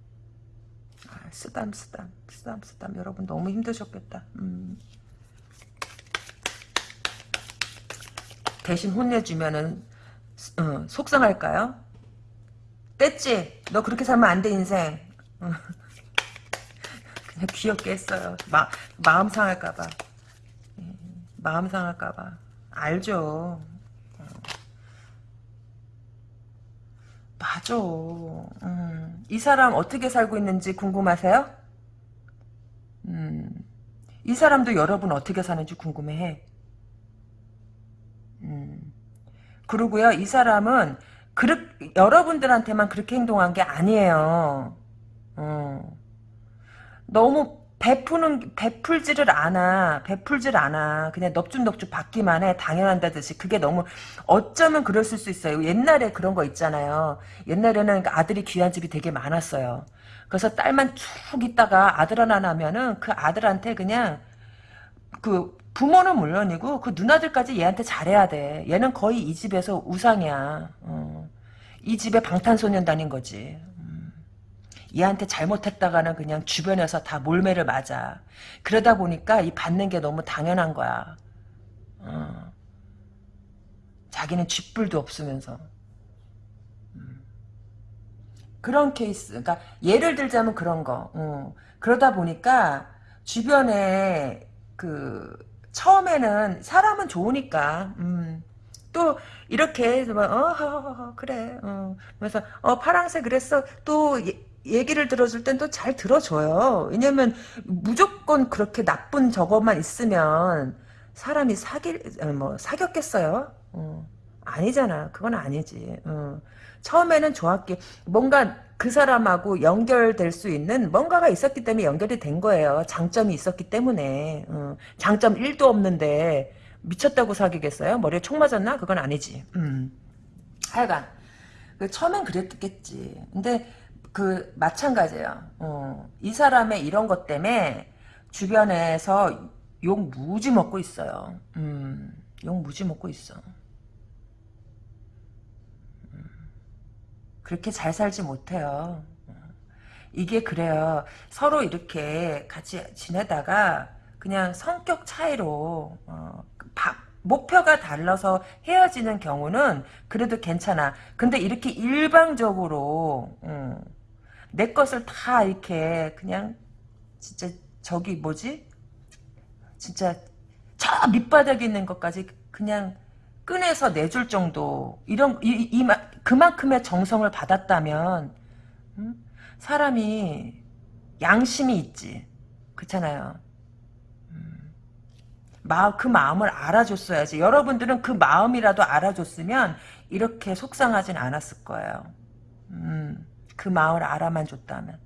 아, 쓰담 쓰담 쓰담 쓰담. 여러분 너무 힘드셨겠다. 음. 대신 혼내주면은 어, 속상할까요? 뗐지? 너 그렇게 살면 안 돼 인생 어. 그냥 귀엽게 했어요. 마, 마음 상할까봐. 예, 마음 상할까봐. 알죠. 어. 맞아. 음, 이 사람 어떻게 살고 있는지 궁금하세요? 음, 이 사람도 여러분 어떻게 사는지 궁금해해. 음, 그러고요, 이 사람은 그렇, 여러분들한테만 그렇게 행동한 게 아니에요. 어. 너무 베푸는 베풀지를 않아 베풀질 않아 그냥 넙죽넙죽 받기만 해 당연한다듯이 그게 너무 어쩌면 그랬을 수 있어요 옛날에 그런 거 있잖아요 옛날에는 아들이 귀한 집이 되게 많았어요 그래서 딸만 쭉 있다가 아들 하나 나면은 그 아들한테 그냥 그 부모는 물론이고 그 누나들까지 얘한테 잘해야 돼. 얘는 거의 이 집에서 우상이야. 어. 이 집에 방탄소년단인 거지. 음. 얘한테 잘못했다가는 그냥 주변에서 다 몰매를 맞아. 그러다 보니까 이 받는 게 너무 당연한 거야. 어. 자기는 쥐뿔도 없으면서. 음. 그런 케이스. 그러니까 예를 들자면 그런 거. 어. 그러다 보니까 주변에 그 처음에는 사람은 좋으니까 음, 또 이렇게 뭐, 어, 어, 어 그래 어. 그래서 어 파랑새 그랬어 또 예, 얘기를 들어줄 땐 또 잘 들어줘요 왜냐면 무조건 그렇게 나쁜 저것만 있으면 사람이 사귈 뭐 사귀었겠어요 어. 아니잖아 그건 아니지 어. 처음에는 좋았기 뭔가 그 사람하고 연결될 수 있는 뭔가가 있었기 때문에 연결이 된 거예요. 장점이 있었기 때문에. 어, 장점 1도 없는데 미쳤다고 사귀겠어요? 머리에 총 맞았나? 그건 아니지. 음. 하여간 그 처음엔 그랬겠지. 근데 그 마찬가지예요. 어, 이 사람의 이런 것 때문에 주변에서 욕 무지 먹고 있어요. 음, 욕 무지 먹고 있어. 그렇게 잘 살지 못해요. 이게 그래요. 서로 이렇게 같이 지내다가 그냥 성격 차이로 어, 바, 목표가 달라서 헤어지는 경우는 그래도 괜찮아. 근데 이렇게 일방적으로 음, 내 것을 다 이렇게 그냥 진짜 저기 뭐지? 진짜 저 밑바닥에 있는 것까지 그냥 꺼내서 내줄 정도 이런 이, 이, 그만큼의 정성을 받았다면 음? 사람이 양심이 있지 그렇잖아요 음. 마, 그 마음을 알아줬어야지 여러분들은 그 마음이라도 알아줬으면 이렇게 속상하진 않았을 거예요 음, 그 마음을 알아만 줬다면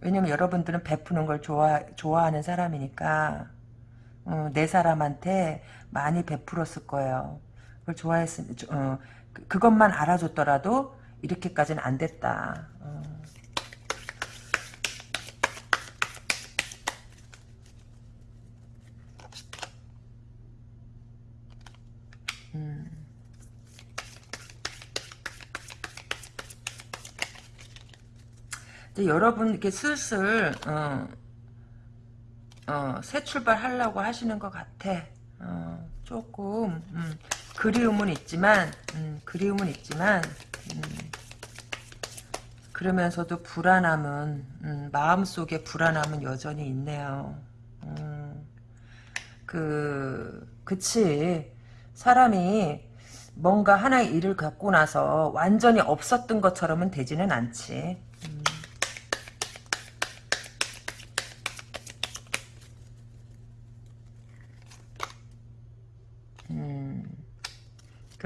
왜냐면 여러분들은 베푸는 걸 좋아, 좋아하는 사람이니까 어, 내 사람한테 많이 베풀었을 거예요. 그걸 좋아했으면 어, 그, 그것만 알아줬더라도 이렇게까지는 안 됐다. 어. 여러분 이렇게 슬슬 어, 어, 새 출발 하려고 하시는 것 같아. 어, 조금 음, 그리움은 있지만 음, 그리움은 있지만 음, 그러면서도 불안함은 음, 마음속에 불안함은 여전히 있네요. 음, 그 그치 사람이 뭔가 하나의 일을 갖고 나서 완전히 없었던 것처럼은 되지는 않지.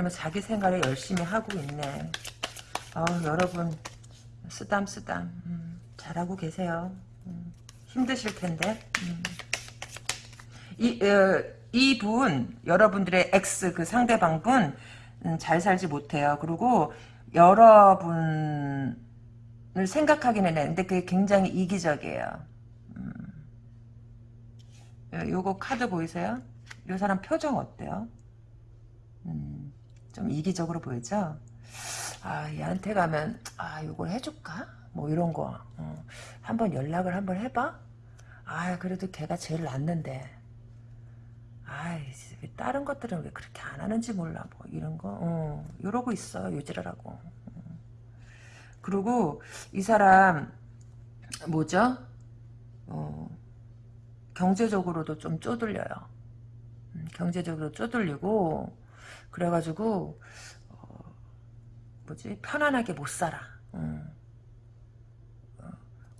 그러면 자기 생활을 열심히 하고 있네. 어, 여러분 쓰담 쓰담 음, 잘하고 계세요. 음, 힘드실 텐데. 음. 이, 어, 이분 여러분들의 X 그 상대방분 음, 잘 살지 못해요. 그리고 여러분을 생각하기는 했는데 그게 굉장히 이기적이에요. 음. 요거 카드 보이세요? 이 사람 표정 어때요? 음. 좀 이기적으로 보이죠? 아, 얘한테 가면, 아, 이걸 해줄까? 뭐, 이런 거. 어. 한번 연락을 한번 해봐? 아, 그래도 걔가 제일 낫는데. 아이, 다른 것들은 왜 그렇게 안 하는지 몰라. 뭐, 이런 거. 어, 이러고 있어, 요지라라고. 어. 그리고, 이 사람, 뭐죠? 어, 경제적으로도 좀 쪼들려요. 음, 경제적으로 쪼들리고, 그래가지고 어, 뭐지 편안하게 못 살아. 음.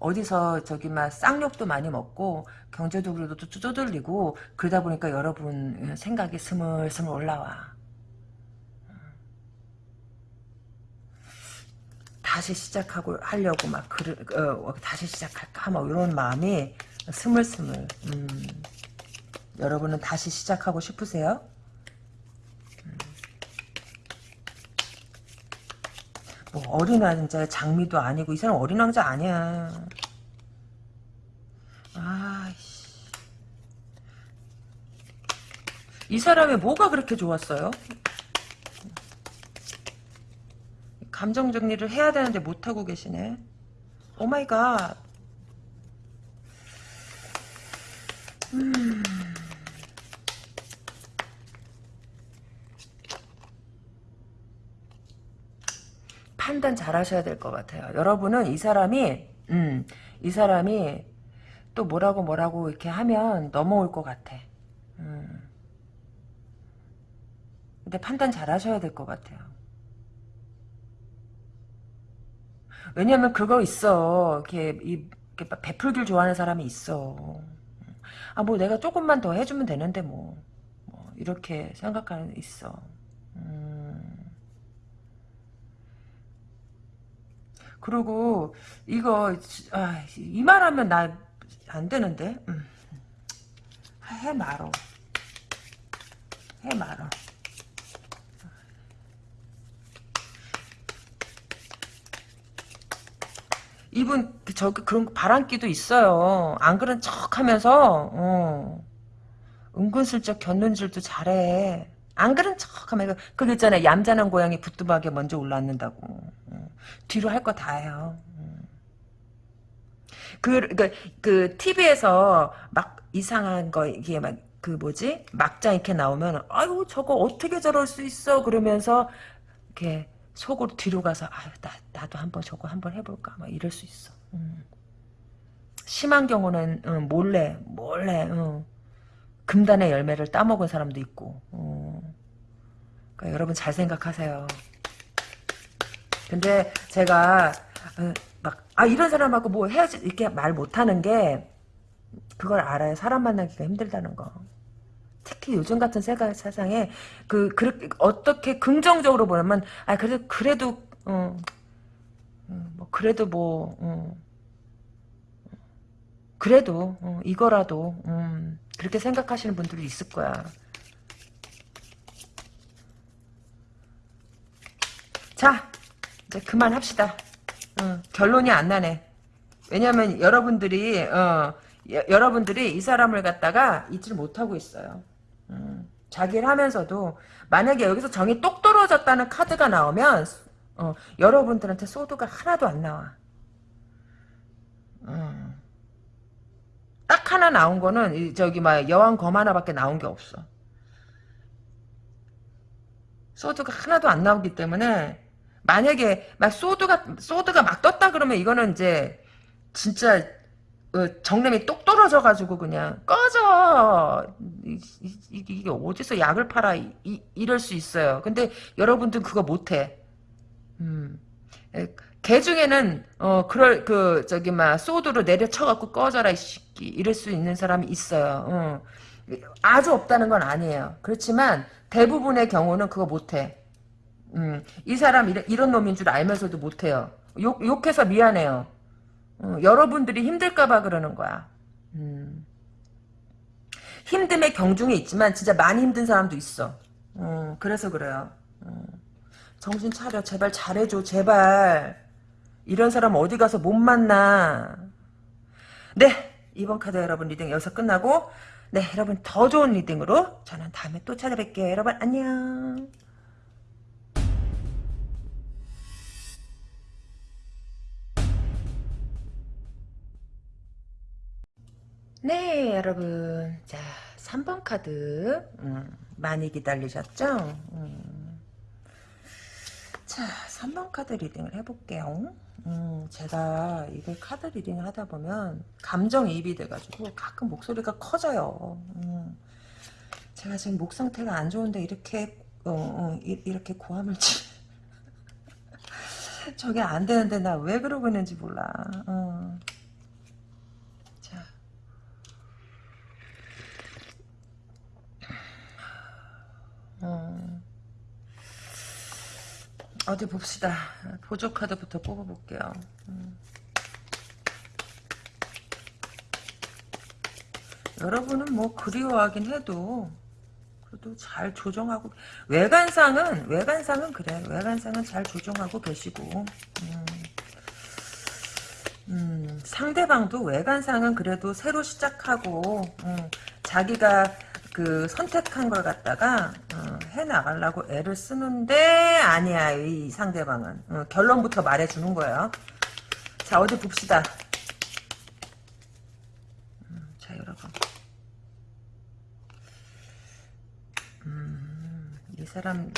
어디서 저기 막 쌍욕도 많이 먹고 경제적으로도 쪼들리고 그러다 보니까 여러분 생각이 스물스물 올라와. 다시 시작하고 하려고 막 그르, 어, 다시 시작할까 뭐 이런 마음이 스물스물. 음. 여러분은 다시 시작하고 싶으세요? 뭐 어린 왕자 장미도 아니고 이 사람 어린 왕자 아니야. 아씨. 이 사람의 뭐가 그렇게 좋았어요? 감정 정리를 해야 되는데 못하고 계시네. Oh my god. 음. 판단 잘 하셔야 될 것 같아요. 여러분은 이 사람이, 음, 이 사람이 또 뭐라고 뭐라고 이렇게 하면 넘어올 것 같아. 음. 근데 판단 잘 하셔야 될 것 같아요. 왜냐면 그거 있어. 이렇게, 이, 이렇게 베풀길 좋아하는 사람이 있어. 아, 뭐 내가 조금만 더 해주면 되는데 뭐. 뭐 이렇게 생각하는 있어. 그리고 이거 아, 이 말하면 나 안 되는데 음. 해 말어 해 말어 이분 저 그런 바람기도 있어요 안 그런 척하면서 어. 은근슬쩍 견눈질도 잘해 안 그런 척하면 그 있잖아요 얌전한 고양이 부뚜막에 먼저 올라앉는다고 어. 뒤로 할 거 다 해요 음. 그, 그, 그, TV에서 막 이상한 거, 이게 막, 그 뭐지? 막장 이렇게 나오면, 아유, 저거 어떻게 저럴 수 있어? 그러면서, 이렇게 속으로 뒤로 가서, 아유, 나, 나도 한번 저거 한번 해볼까? 막 이럴 수 있어. 음. 심한 경우는, 음, 몰래, 몰래, 음. 금단의 열매를 따먹은 사람도 있고, 음. 그러니까 여러분 잘 생각하세요. 근데 제가, 어, 막, 아, 이런 사람하고 뭐 해야지, 이렇게 말 못하는 게, 그걸 알아요. 사람 만나기가 힘들다는 거. 특히 요즘 같은 세상에, 그, 그렇게, 어떻게 긍정적으로 보면, 아, 그래도, 그래도, 어, 어, 뭐, 그래도 뭐, 어, 그래도, 어, 이거라도, 음, 그렇게 생각하시는 분들이 있을 거야. 자, 이제 그만합시다. 어, 결론이 안 나네. 왜냐면 여러분들이 어, 여, 여러분들이 이 사람을 갖다가 잊지를 못하고 있어요. 음, 자기를 하면서도 만약에 여기서 정이 똑 떨어졌다는 카드가 나오면 어, 여러분들한테 소드가 하나도 안 나와. 음. 딱 하나 나온 거는 저기 막 여왕 검 하나밖에 나온 게 없어. 소드가 하나도 안 나오기 때문에 만약에 막 소드가 소드가 막 떴다 그러면 이거는 이제 진짜 어, 정lem이 똑 떨어져 가지고 그냥 꺼져 이, 이, 이게 어디서 약을 팔아 이, 이럴 수 있어요. 근데 여러분들 그거 못해. 음. 개 중에는 어 그럴 그 저기 막 소드로 내려쳐 갖고 꺼져라 이 새끼 이럴 수 있는 사람이 있어요. 어. 아주 없다는 건 아니에요. 그렇지만 대부분의 경우는 그거 못해. 음, 이 사람 이런, 이런 놈인 줄 알면서도 못해요. 욕, 욕해서 미안해요. 어, 여러분들이 힘들까봐 그러는 거야. 음. 힘듦의 경중에 있지만 진짜 많이 힘든 사람도 있어. 어, 그래서 그래요. 어. 정신 차려. 제발 잘해줘. 제발. 이런 사람 어디 가서 못 만나. 네. 이번 카드 여러분 reading 여기서 끝나고 네 여러분 더 좋은 reading으로 저는 다음에 또 찾아뵐게요. 여러분 안녕. 네 여러분 자 3번 카드 음, 많이 기다리셨죠? 음. 자 3번 카드 reading을 해볼게요 음, 제가 이걸 카드 리딩을 하다 보면 감정이입이 돼가지고 가끔 목소리가 커져요 음. 제가 지금 목 상태가 안 좋은데 이렇게 어, 어, 이, 이렇게 고함을 치 저게 안 되는데 나 왜 그러고 있는지 몰라 어. 어. 어디 봅시다. 보조 카드부터 뽑아볼게요. 음. 여러분은 뭐 그리워하긴 해도 그래도 잘 조정하고 외관상은 외관상은 그래 외관상은 잘 조정하고 계시고 음. 음, 상대방도 외관상은 그래도 새로 시작하고 음, 자기가 그 선택한 걸 갖다가 어, 해 나가려고 애를 쓰는데 아니야 이 상대방은 어, 결론부터 말해주는 거예요. 자 어디 봅시다. 음, 자 여러분. 음, 이 사람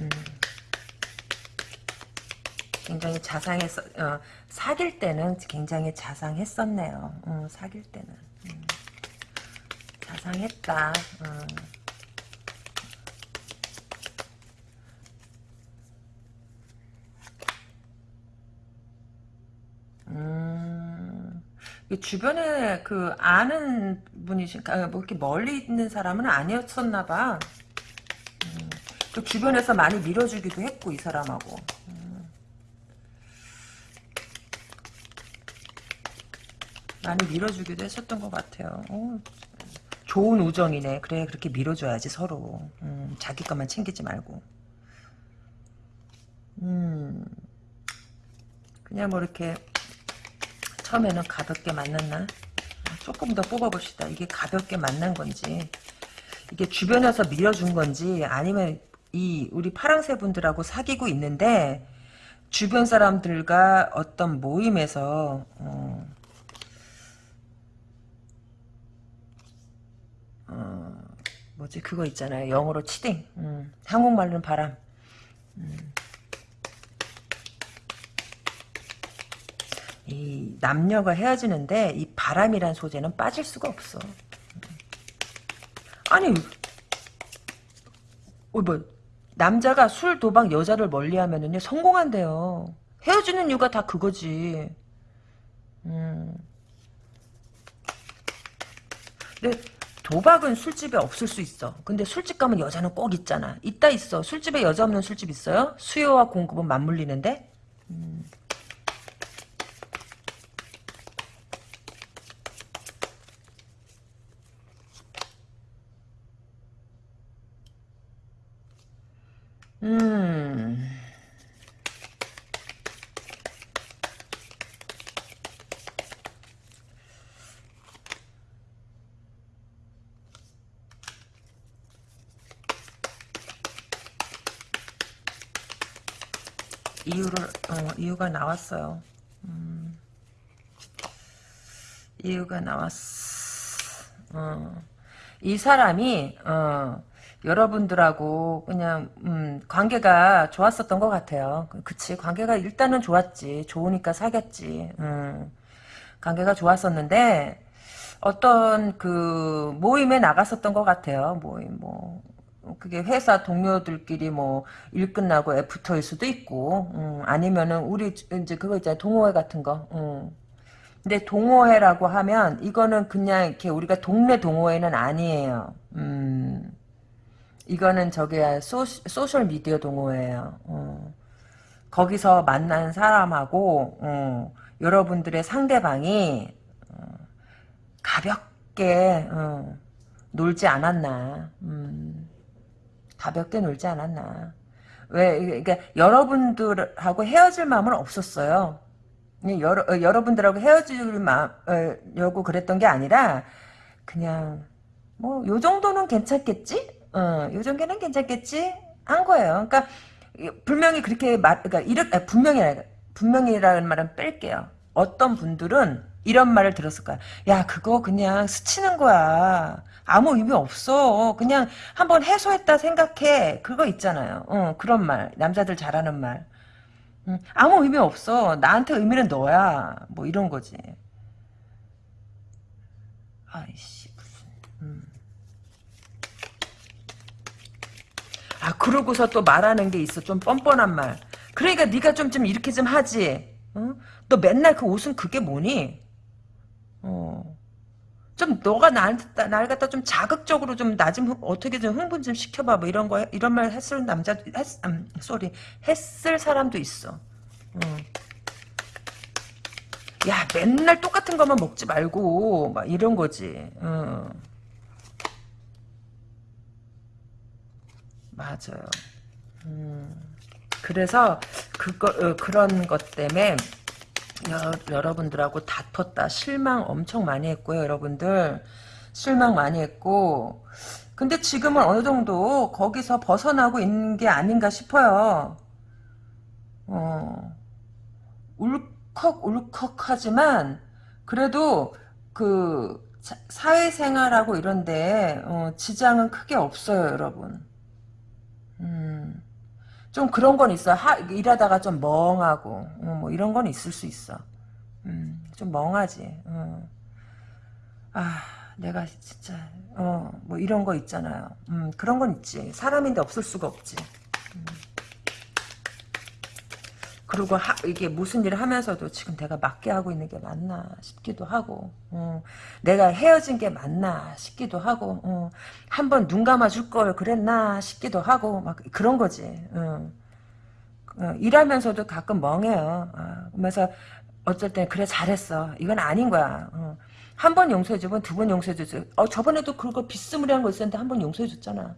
음, 굉장히 자상했어. 어, 사귈 때는 굉장히 자상했었네요. 어, 사귈 때는. 음. 자상했다. 어. 음, 이 주변에 그 아는 분이신, 아, 뭐 이렇게 멀리 있는 사람은 아니었었나 봐. 음, 또 주변에서 많이 밀어주기도 했고, 이 사람하고. 음. 많이 밀어주기도 했었던 것 같아요. 어, 좋은 우정이네. 그래 그렇게 밀어줘야지 서로. 음, 자기 것만 챙기지 말고. 음, 그냥 뭐 이렇게 처음에는 가볍게 만났나? 조금 더 뽑아봅시다. 이게 가볍게 만난 건지 이게 주변에서 밀어준 건지 아니면 이 우리 파랑새 분들하고 사귀고 있는데 주변 사람들과 어떤 모임에서 어, 어, 뭐지 그거 있잖아요. 영어로 치딩. 음, 한국말로는 바람. 음. 이 남녀가 헤어지는데 이 바람이란 소재는 빠질 수가 없어. 아니 어, 뭐 남자가 술 도박 여자를 멀리하면은요 성공한대요. 헤어지는 이유가 다 그거지. 음. 근데 도박은 술집에 없을 수 있어. 근데 술집 가면 여자는 꼭 있잖아. 있다 있어. 술집에 여자 없는 술집 있어요? 수요와 공급은 맞물리는데? 음. 음. 이유를 어, 이유가 나왔어요. 음. 이유가 나왔어. 어. 이 사람이 어, 여러분들하고 그냥 음, 관계가 좋았었던 것 같아요. 그치 관계가 일단은 좋았지. 좋으니까 사귀었지. 음. 관계가 좋았었는데 어떤 그 모임에 나갔었던 것 같아요. 모임 뭐 그게 회사 동료들끼리 뭐 일 끝나고 after일 수도 있고 음, 아니면은 우리 이제 그거 있잖아요 동호회 같은 거 음. 근데 동호회라고 하면 이거는 그냥 이렇게 우리가 동네 동호회는 아니에요 음. 이거는 저기야 소, social media 동호회예요 어. 거기서 만난 사람하고 어, 여러분들의 상대방이 어, 가볍게 어, 놀지 않았나 음. 가볍게 놀지 않았나. 왜, 그러니까 여러분들하고 헤어질 마음은 없었어요. 여러, 어, 여러분들하고 헤어지려고 그랬던 게 아니라, 그냥, 뭐, 요 정도는 괜찮겠지? 어, 요 정도는 괜찮겠지? 한 거예요. 그러니까, 분명히 그렇게 말, 그러니까, 이렇게, 분명히, 분명히라는 말은 뺄게요. 어떤 분들은 이런 말을 들었을 거야. 야, 그거 그냥 스치는 거야. 아무 의미 없어. 그냥 한번 해소했다 생각해. 그거 있잖아요. 어, 그런 말. 남자들 잘하는 말. 음, 아무 의미 없어. 나한테 의미는 너야. 뭐 이런 거지. 아이씨 무슨. 음. 아 그러고서 또 말하는 게 있어. 좀 뻔뻔한 말. 그러니까 네가 좀 좀 이렇게 좀 하지. 어? 너 맨날 그 옷은 그게 뭐니? 어. 좀 너가 나한테 날 갖다 좀 자극적으로 좀 나 좀 어떻게 좀 흥분 좀 시켜봐 뭐 이런 거 이런 말 했을 남자 했 음, 쏘리 했을 사람도 있어. 어. 야 맨날 똑같은 것만 먹지 말고 막 이런 거지. 어. 맞아요. 음. 그래서 그거 어, 그런 것 때문에 여, 러분들하고 다퉜다. 실망 엄청 많이 했고요, 여러분들. 실망 많이 했고, 근데 지금은 어느 정도 거기서 벗어나고 있는 게 아닌가 싶어요. 어, 울컥 울컥하지만 그래도 그 사회생활하고 이런데 어, 지장은 크게 없어요, 여러분. 음, 좀 그런 건 있어. 하, 일하다가 좀 멍하고 어, 뭐 이런 건 있을 수 있어. 음, 좀 멍하지. 어. 아, 내가 진짜 어, 뭐 이런 거 있잖아요. 음, 그런 건 있지. 사람인데 없을 수가 없지. 음. 그리고 하, 이게 무슨 일을 하면서도 지금 내가 맞게 하고 있는 게 맞나 싶기도 하고 어, 내가 헤어진 게 맞나 싶기도 하고 어, 한번 눈 감아줄 걸 그랬나 싶기도 하고 막 그런 거지 어. 어, 일하면서도 가끔 멍해요. 어, 그러면서 어쩔 땐 그래 잘했어. 이건 아닌 거야. 어. 한번 용서해주면 두 번 용서해주지. 어, 저번에도 그거 비스무리한 거 있었는데 한 번 용서해줬잖아.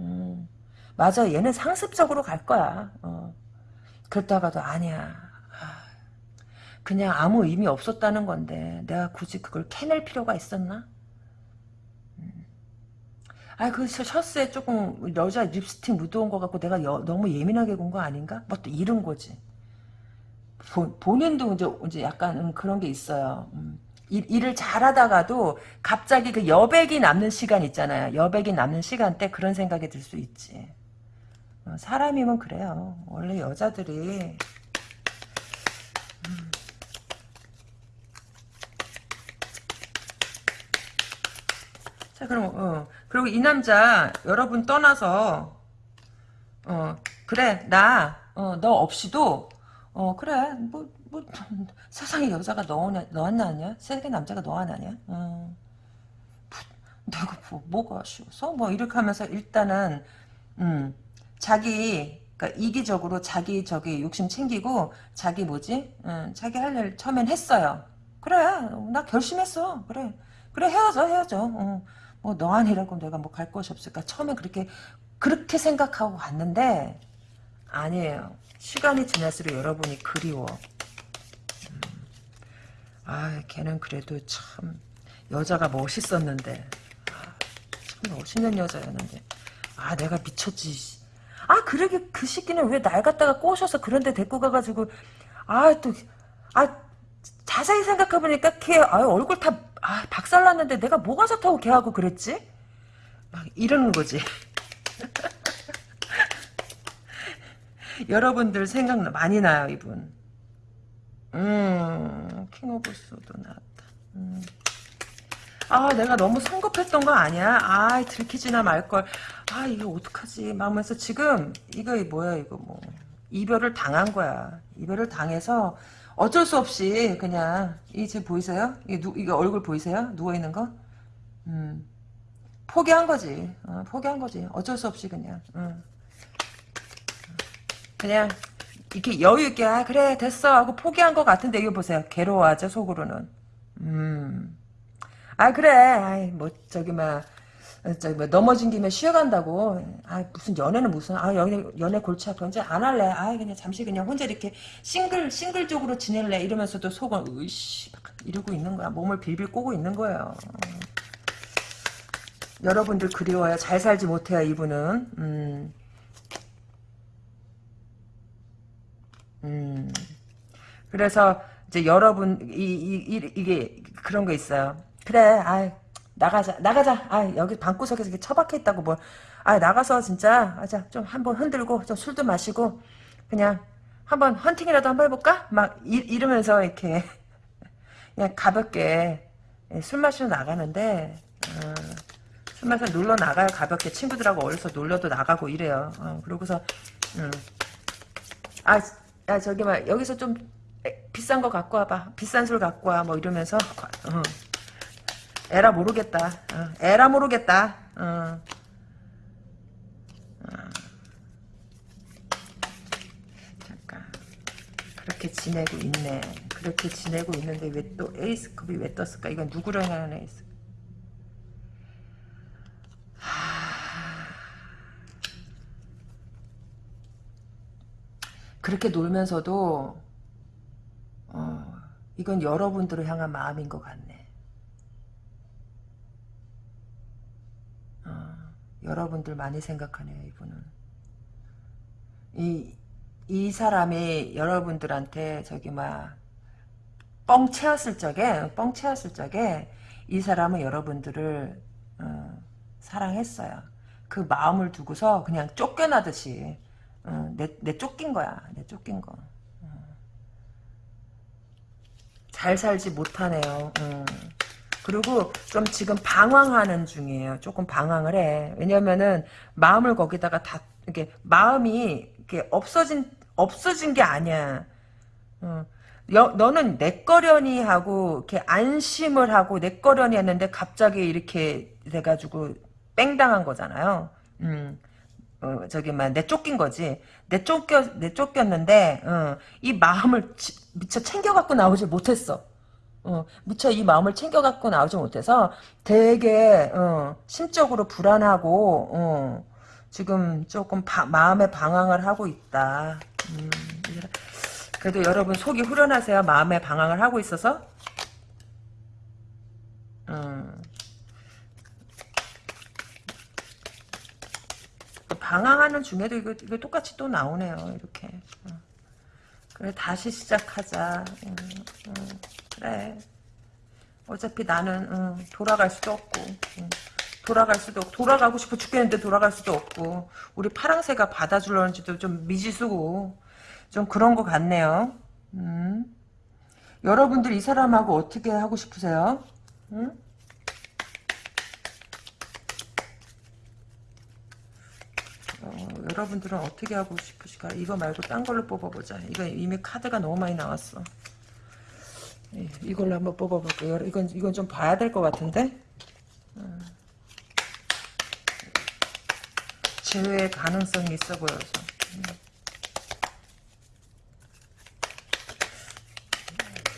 음. 맞아. 얘는 상습적으로 갈 거야. 어. 그랬다가도 아니야. 그냥 아무 의미 없었다는 건데 내가 굳이 그걸 캐낼 필요가 있었나? 음. 아, 그 셔츠에 조금 여자 립스틱 묻어온 것 같고 내가 여, 너무 예민하게 군 거 아닌가? 뭐 또 이런 거지. 본, 본인도 이제, 이제 약간 그런 게 있어요. 음. 일, 일을 잘하다가도 갑자기 그 여백이 남는 시간 있잖아요. 여백이 남는 시간 때 그런 생각이 들 수 있지. 어, 사람이면 그래요. 원래 여자들이 음. 자 그럼 어 그리고 이 남자 여러분 떠나서 어 그래 나 어 너 없이도 어 그래 뭐뭐 세상에 여자가 너, 너 하나 아니야? 세상에 남자가 너 하나 아니야? 어. 내가 뭐, 뭐가 쉬워서 뭐 이렇게 하면서 일단은 음 자기 그러니까 이기적으로 자기 저기 욕심 챙기고 자기 뭐지? 응, 자기 할 일 처음엔 했어요. 그래 나 결심했어. 그래 그래 헤어져 헤어져. 어, 뭐너 아니라고 내가 뭐 갈 곳이 없을까? 처음엔 그렇게 그렇게 생각하고 갔는데 아니에요. 시간이 지날수록 여러분이 그리워. 음. 아 걔는 그래도 참 여자가 멋있었는데 아, 참 멋있는 여자였는데 아 내가 미쳤지 아 그러게 그 시키는 왜 날 갖다가 꼬셔서 그런데 데리고 가가지고 아또아 자세히 생각해보니까 걔 아, 얼굴 다 아, 박살났는데 내가 뭐가 좋다고 걔하고 그랬지? 막 이러는 거지. 여러분들 생각 많이 나요 이분. 음, King of Swords 나왔다. 음. 아 내가 너무 성급했던 거 아니야? 아 들키지나 말걸. 아 이거 어떡하지? 막면서 지금 이거 뭐야 이거 뭐 이별을 당한 거야. 이별을 당해서 어쩔 수 없이 그냥 이 지금 보이세요? 이 누, 이거 얼굴 보이세요? 누워 있는 거? 음 포기한 거지. 어, 포기한 거지. 어쩔 수 없이 그냥. 음. 그냥 이렇게 여유 있게 아 그래 됐어 하고 포기한 것 같은데 이거 보세요. 괴로워하죠 속으로는. 음. 아 그래. 아이 뭐 저기 막 저기 뭐 넘어진 김에 쉬어간다고. 아 무슨 연애는 무슨 아 연애 연애 골치 아파. 이제 안 할래. 아 그냥 잠시 그냥 혼자 이렇게 싱글 싱글적으로 지낼래. 이러면서도 속은 으이씨 이러고 있는 거야. 몸을 빌빌 꼬고 있는 거예요. 여러분들 그리워요. 잘 살지 못해요 이분은. 음. 음. 그래서 이제 여러분 이, 이, 이, 이게 그런 거 있어요 그래, 아 나가자, 나가자. 아 여기 방구석에서 이렇게 처박혀 있다고 뭐. 아 나가서 진짜, 아 자 좀 한번 흔들고 좀 술도 마시고 그냥 한번 헌팅이라도 한번 해볼까? 막 이, 이러면서 이렇게 그냥 가볍게 예, 술 마시러 나가는데 어, 술 마시러 놀러 나가요 가볍게 친구들하고 어디서 놀러도 나가고 이래요. 어, 그러고서 음. 아, 야 저기 막 여기서 좀 비싼 거 갖고 와봐. 비싼 술 갖고 와. 뭐 이러면서 어. 에라 모르겠다. 어, 에라 모르겠다. 어. 어. 잠깐. 그렇게 지내고 있네. 그렇게 지내고 있는데 왜 또 Ace Cup이 왜 떴을까? 이건 누구랑 하는 에이스? 그렇게 놀면서도 어, 이건 여러분들을 향한 마음인 것 같네. 여러분들 많이 생각하네요, 이분은. 이, 이 사람이 여러분들한테 저기 막, 뻥 채웠을 적에, 뻥 채웠을 적에, 이 사람은 여러분들을, 어, 사랑했어요. 그 마음을 두고서 그냥 쫓겨나듯이, 어, 내, 내 쫓긴 거야. 내 쫓긴 거. 어. 잘 살지 못하네요. 어. 그리고 좀 지금 방황하는 중이에요. 조금 방황을 해. 왜냐면은 마음을 거기다가 다 이게 마음이 이렇게 없어진 없어진 게 아니야. 어. 여, 너는 내 거려니 하고 이렇게 안심을 하고 내 거려니 했는데 갑자기 이렇게 돼가지고 뺑당한 거잖아요. 음. 어, 저기 막 내 쫓긴 거지. 내 쫓겨 내 쫓겼는데 어, 이 마음을 지, 미처 챙겨 갖고 나오지 못했어. 어, 무척 이 마음을 챙겨 갖고 나오지 못해서 되게 어, 심적으로 불안하고 어, 지금 조금 바, 마음의 방황을 하고 있다. 음, 그래도 여러분 속이 후련하세요. 마음의 방황을 하고 있어서. 음. 방황하는 중에도 이거, 이거 똑같이 또 나오네요. 이렇게. 어. 그래 다시 시작하자. 음, 음. 그래. 어차피 나는 응, 돌아갈 수도 없고 응. 돌아갈 수도 없고 돌아가고 싶어 죽겠는데 돌아갈 수도 없고 우리 파랑새가 받아줄런지도 좀 미지수고 좀 그런 것 같네요. 음. 여러분들 이 사람하고 어떻게 하고 싶으세요? 응? 여러분들은 어떻게 하고 싶으실까? 이거 말고 딴 걸로 뽑아보자. 이거 이미 카드가 너무 많이 나왔어. 예, 이걸로 한번 뽑아볼게요. 이건 이건 좀 봐야 될 것 같은데. 어. 제외 가능성이 있어 보여서. 음.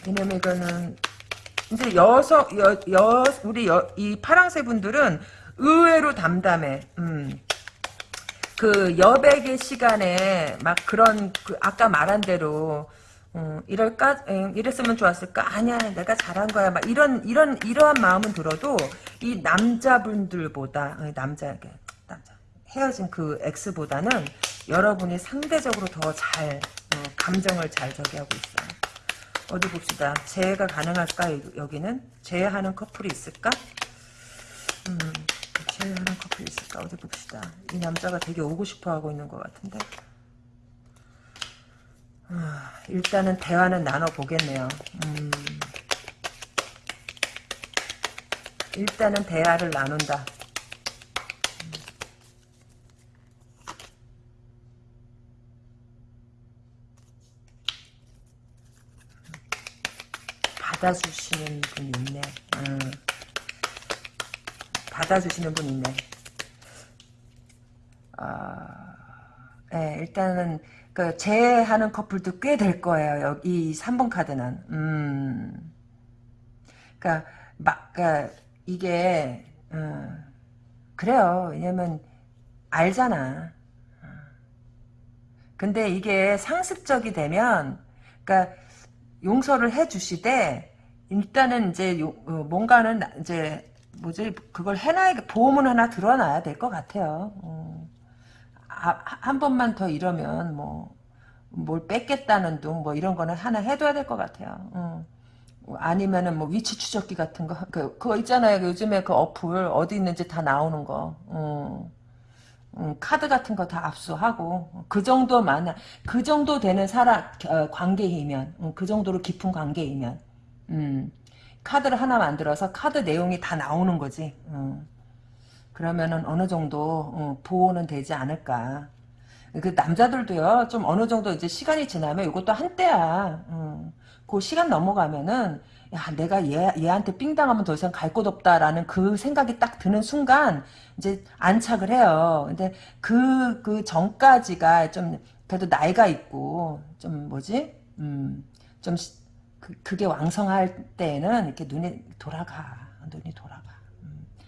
왜냐면 이거는 이제 여성 여, 여 우리 여, 이 파랑새 분들은 의외로 담담해. 음. 그 여백의 시간에 막 그런 그 아까 말한 대로 어, 이럴까? 에, 이랬으면 좋았을까? 아니야, 내가 잘한 거야. 막 이런 이런 이러한 마음은 들어도 이 남자분들보다 어, 남자 남자 헤어진 그 X보다는 여러분이 상대적으로 더잘 어, 감정을 잘 저기 하고 있어요. 어디 봅시다. 재해가 가능할까? 여기는 재해하는 커플이 있을까? 음, 재해하는 커플이 있을까? 어디 봅시다. 이 남자가 되게 오고 싶어 하고 있는 것 같은데. 아, 일단은 대화는 나눠보겠네요. 음, 일단은 대화를 나눈다. 받아주시는 분 있네. 음. 받아주시는 분 있네. 아, 네, 일단은 그 재하는 커플도 꽤 될 거예요. 여기 3번 카드는. 음. 그러니까 막 그러니까 이게 음, 그래요. 왜냐면 알잖아. 근데 이게 상습적이 되면 그러니까 용서를 해 주시되 일단은 이제 요, 어, 뭔가는 이제 뭐지 그걸 해놔야 보험은 하나 들어놔야 될 것 같아요. 어. 아, 한 번만 더 이러면 뭐 뭘 뺏겠다는 둥 뭐 이런 거는 하나 해둬야 될 것 같아요. 어. 아니면은 뭐 위치 추적기 같은 거, 그, 그거 있잖아요. 요즘에 그 어플 어디 있는지 다 나오는 거. 어. 음, 카드 같은 거 다 압수하고 그 정도 많아 그 정도 되는 사람 어, 관계이면 음, 그 정도로 깊은 관계이면 음, 카드를 하나 만들어서 카드 내용이 다 나오는 거지 음. 그러면은 어느 정도 어, 보호는 되지 않을까. 그 남자들도요 좀 어느 정도 이제 시간이 지나면 이것도 한때야. 음. 그 시간 넘어가면은 야 내가 얘 얘한테 삥 당하면 더 이상 갈 곳 없다라는 그 생각이 딱 드는 순간 이제 안착을 해요. 근데 그그 그 전까지가 좀 그래도 나이가 있고 좀 뭐지 음 좀 그, 그게 왕성할 때는 이렇게 눈이 돌아가. 눈이 돌아가.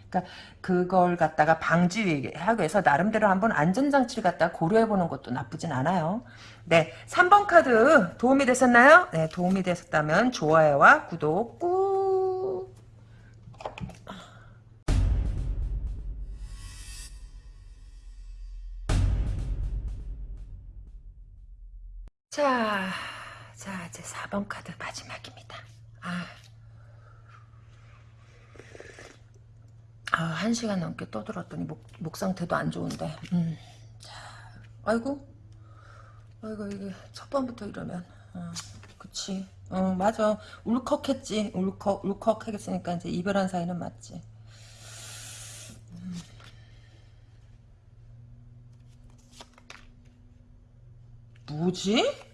그니까, 그걸 갖다가 방지하기 위해서 나름대로 한번 안전장치를 갖다가 고려해보는 것도 나쁘진 않아요. 네, 3번 카드 도움이 되셨나요? 네, 도움이 되셨다면 좋아요와 구독 꾹! 자... 자, 이제 4번 카드 마지막입니다. 아. 아, 한 시간 넘게 떠들었더니 목, 목 상태도 안 좋은데. 음. 자, 아이고. 아이고, 이게 첫 번부터 이러면. 어, 그치. 어, 맞아. 울컥했지. 울컥, 울컥 하겠으니까 이제 이별한 사이는 맞지. 음. 뭐지?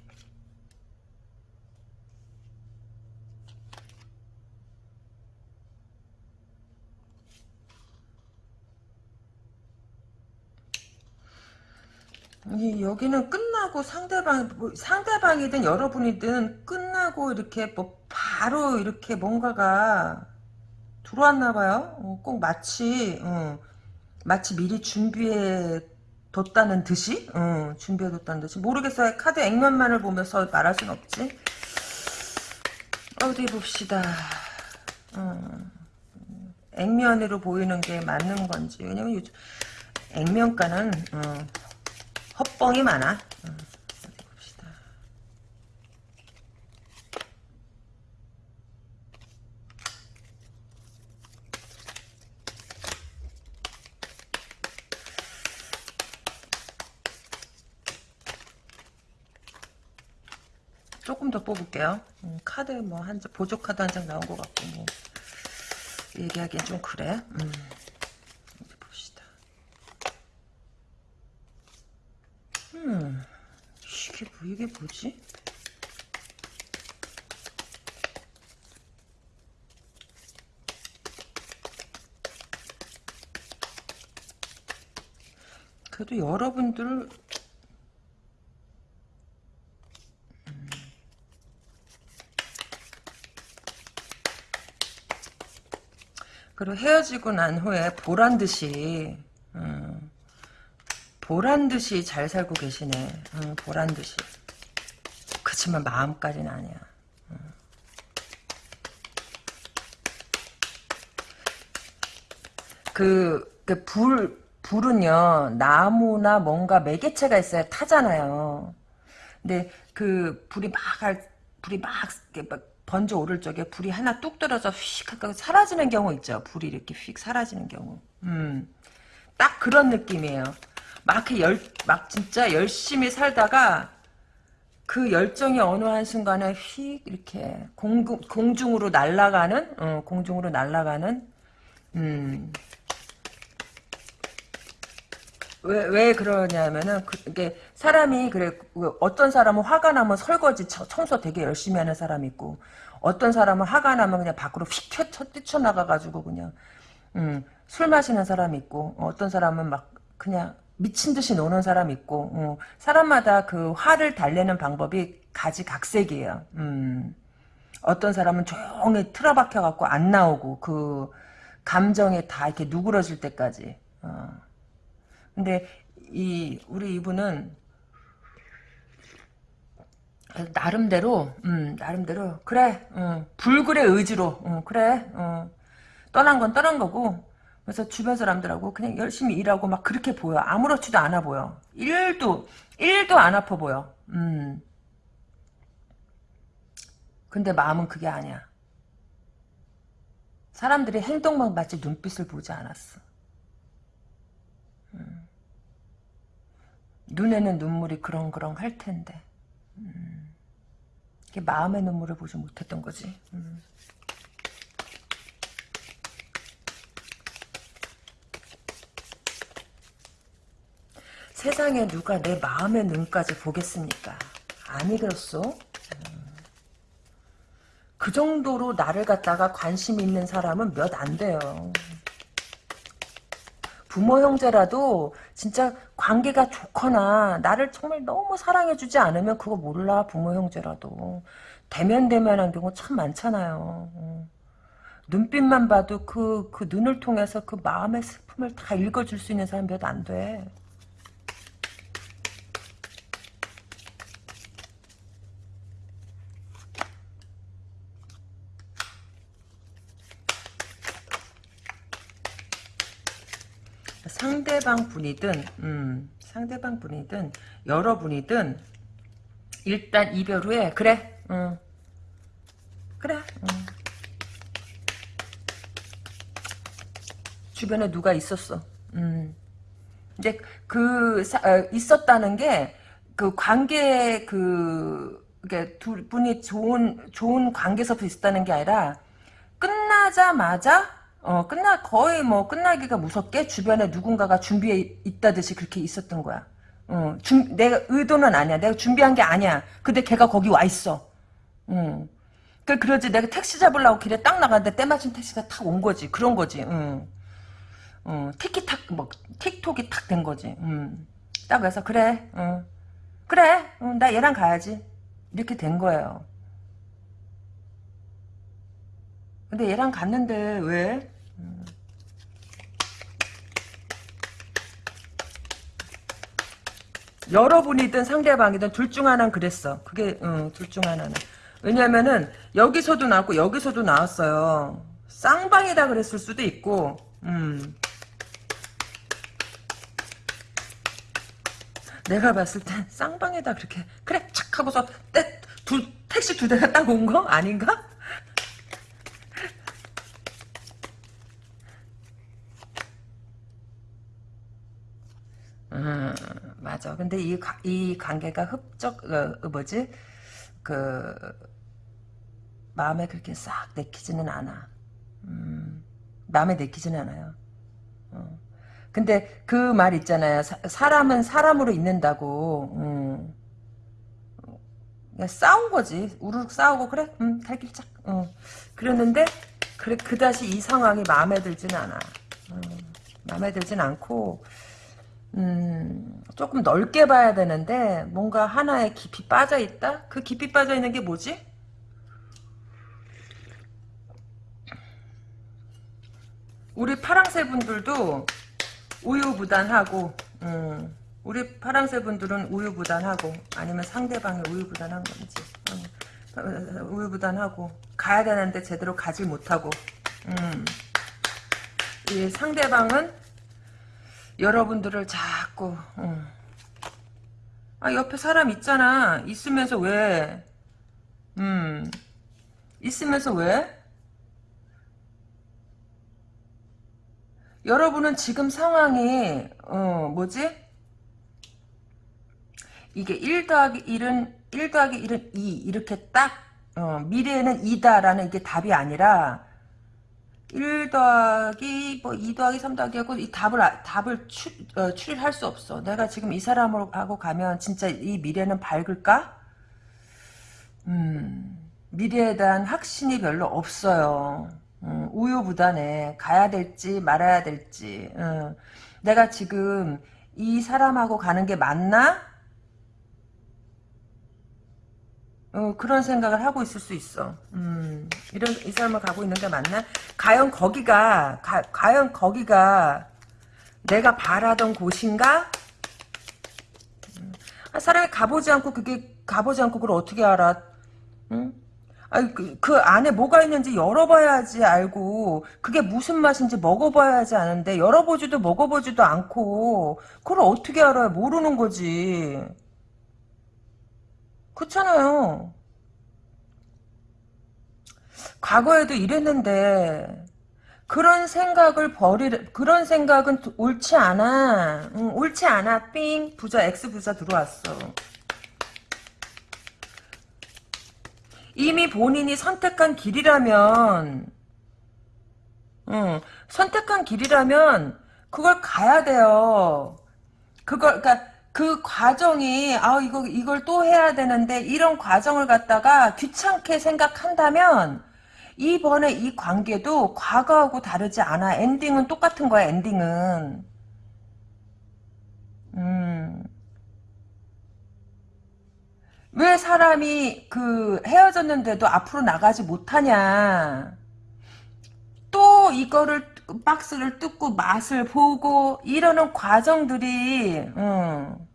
여기는 끝나고 상대방 뭐 상대방이든 여러분이든 끝나고 이렇게 뭐 바로 이렇게 뭔가가 들어왔나 봐요. 어, 꼭 마치 어, 마치 미리 준비해 뒀다는 듯이 어, 준비해 뒀다는 듯이 모르겠어요. 카드 액면만을 보면서 말할 순 없지. 어디 봅시다. 어, 액면으로 보이는 게 맞는 건지 왜냐면 요즘 액면가는 어, 헛뻥이 많아. 어. 조금 더 뽑을게요. 음, 카드 뭐 한 장, 보조 카드 한 장 나온 것 같고 뭐 얘기하기엔 좀 그래. 음, 어디 봅시다. 음, 이게 뭐 뭐지? 그래도 여러분들 그리고 헤어지고 난 후에 보란 듯이 음, 보란 듯이 잘 살고 계시네. 음, 보란 듯이. 그치만 마음까지는 아니야. 음. 그, 그 불, 불은요, 나무나 뭔가 매개체가 있어야 타잖아요. 근데 그 불이 막, 할- 불이 막, 막 번져 오를 적에 불이 하나 뚝 떨어져 휙 하고 사라지는 경우 있죠. 불이 이렇게 휙 사라지는 경우. 음. 딱 그런 느낌이에요. 막 열, 막 진짜 열심히 살다가 그 열정이 어느 한순간에 휙 이렇게 공, 공중으로 날아가는, 어, 공중으로 날아가는, 음, 왜, 왜 그러냐면은, 그, 이게, 사람이, 그래, 그 어떤 사람은 화가 나면 설거지, 청- 청소 되게 열심히 하는 사람이 있고, 어떤 사람은 화가 나면 그냥 밖으로 휙 튀어, 뛰쳐나가가지고 그냥, 음, 술 마시는 사람이 있고, 어떤 사람은 막, 그냥, 미친 듯이 노는 사람이 있고, 어, 사람마다 그 화를 달래는 방법이 가지각색이에요. 음, 어떤 사람은 조용히 틀어박혀 갖고 안 나오고, 그, 감정에 다 이렇게 누그러질 때까지, 어. 근데 이 우리 이분은 나름대로 음, 나름대로 그래 어, 불굴의 의지로 어, 그래 어, 떠난 건 떠난 거고 그래서 주변 사람들하고 그냥 열심히 일하고 막 그렇게 보여. 아무렇지도 않아 보여. 일도 일도 안 아파 보여. 음. 근데 마음은 그게 아니야. 사람들이 행동만 봤지 눈빛을 보지 않았어. 눈에는 눈물이 그렁그렁 할 텐데. 음, 마음의 눈물을 보지 못했던 거지. 음. 세상에 누가 내 마음의 눈까지 보겠습니까 아니겠소 음. 그 정도로 나를 갖다가 관심 있는 사람은 몇 안 돼요 부모 형제라도 진짜 관계가 좋거나 나를 정말 너무 사랑해주지 않으면 그거 몰라 부모 형제라도 대면대면한 경우 참 많잖아요. 어. 눈빛만 봐도 그, 그 눈을 통해서 그 마음의 슬픔을 다 읽어줄 수 있는 사람 몇 안 돼. 상대방 분이든 음, 상대방 분이든 여러분이든 일단 이별 후에 그래 응. 그래 응. 주변에 누가 있었어 음. 근데 그 사, 어, 있었다는 게 그 관계 그 이게 두 분이 좋은 좋은 관계에서 있었다는 게 아니라 끝나자마자 어 끝나 거의 뭐 끝나기가 무섭게 주변에 누군가가 준비해 있다듯이 그렇게 있었던 거야. 어, 준, 내가 의도는 아니야. 내가 준비한 게 아니야. 근데 걔가 거기 와 있어. 응. 그 그러지. 내가 택시 잡으려고 길에 딱 나갔는데 때마침 택시가 탁 온 거지. 그런 거지. 응. 어, 티키탁 뭐 틱톡이 탁 된 거지. 음. 딱 그래서 그래. 어. 그래. 어, 나 얘랑 가야지. 이렇게 된 거예요. 근데 얘랑 갔는데 왜? 음. 여러분이든 상대방이든 둘 중 하나는 그랬어. 그게 어, 둘중 하나는. 왜냐면은 여기서도 나왔고 여기서도 나왔어요. 쌍방이다 그랬을 수도 있고 음. 내가 봤을 땐 쌍방에다 그렇게 그래 착 하고서 떼, 두, 택시 두 대가 딱 온 거 아닌가? 음, 맞아. 근데 이, 이 관계가 흡적, 어, 뭐지? 그, 마음에 그렇게 싹 내키지는 않아. 음, 마음에 내키지는 않아요. 어. 근데 그 말 있잖아요. 사, 람은 사람으로 있는다고. 음. 싸운 거지. 우르륵 싸우고 그래? 음, 갈길 짝. 어. 그랬는데 그래 그다시 이 상황이 마음에 들지는 않아. 음, 마음에 들진 않고 음, 조금 넓게 봐야 되는데 뭔가 하나에 깊이 빠져 있다? 그 깊이 빠져 있는 게 뭐지? 우리 파랑새 분들도 우유부단하고 음, 우리 파랑새 분들은 우유부단하고 아니면 상대방이 우유부단한 건지 음, 우유부단하고 가야 되는데 제대로 가지 못하고 음, 이 상대방은 여러분들을 자꾸 음, 아 옆에 사람 있잖아. 있으면서 왜? 음, 있으면서 왜? 여러분은 지금 상황이 어 뭐지? 이게 1 더하기 1은 1 더하기 1은 2 이렇게 딱 어, 미래에는 2다라는 이게 답이 아니라 1 더하기 뭐2 더하기 3 더하기 하고 이 답을 답을 추, 어, 추리할 수 없어. 내가 지금 이 사람하고 가면 진짜 이 미래는 밝을까? 음, 미래에 대한 확신이 별로 없어요. 음, 우유부단해. 가야 될지 말아야 될지. 음, 내가 지금 이 사람하고 가는 게 맞나? 어, 그런 생각을 하고 있을 수 있어. 음, 이런 이 사람을 가고 있는 게 맞나? 과연 거기가 가, 과연 거기가 내가 바라던 곳인가? 음, 사람이 가보지 않고 그게 가보지 않고 그걸 어떻게 알아? 응? 아니, 그, 그 안에 뭐가 있는지 열어봐야지 알고 그게 무슨 맛인지 먹어봐야지 아는데 열어보지도 먹어보지도 않고 그걸 어떻게 알아요? 모르는 거지. 그렇잖아요. 과거에도 이랬는데 그런 생각을 버리려 그런 생각은 옳지 않아. 응, 옳지 않아. 삥 부자 X 부자 들어왔어. 이미 본인이 선택한 길이라면 응, 선택한 길이라면 그걸 가야 돼요. 그걸 그러니까 그 과정이 아 이거 이걸 또 해야 되는데 이런 과정을 갖다가 귀찮게 생각한다면 이번에 이 관계도 과거하고 다르지 않아. 엔딩은 똑같은 거야. 엔딩은. 음. 왜 사람이 그 헤어졌는데도 앞으로 나가지 못하냐. 또 이거를 박스를 뜯고 맛을 보고 이러는 과정들이 음,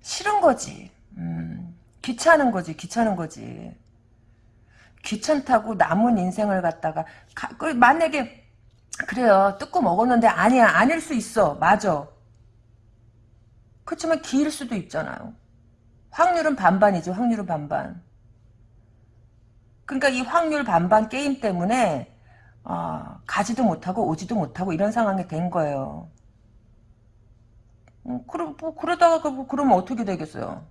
싫은 거지. 음, 귀찮은 거지. 귀찮은 거지. 귀찮다고 남은 인생을 갖다가 가, 그 만약에 그래요. 뜯고 먹었는데 아니야. 아닐 수 있어. 맞아. 그렇지만 기일 수도 있잖아요. 확률은 반반이죠. 확률은 반반. 그러니까 이 확률 반반 게임 때문에 어, 가지도 못하고 오지도 못하고 이런 상황이 된 거예요. 음, 그럼 뭐 그러다가 그, 그러면 어떻게 되겠어요?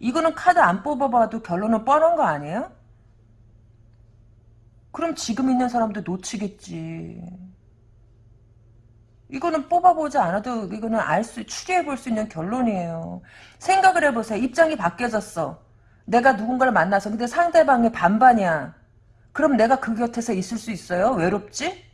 이거는 카드 안 뽑아봐도 결론은 뻔한 거 아니에요? 그럼 지금 있는 사람도 놓치겠지. 이거는 뽑아보지 않아도 이거는 알 수, 추리해볼 수 있는 결론이에요. 생각을 해보세요. 입장이 바뀌어졌어. 내가 누군가를 만나서 근데 상대방이 반반이야. 그럼 내가 그 곁에서 있을 수 있어요? 외롭지?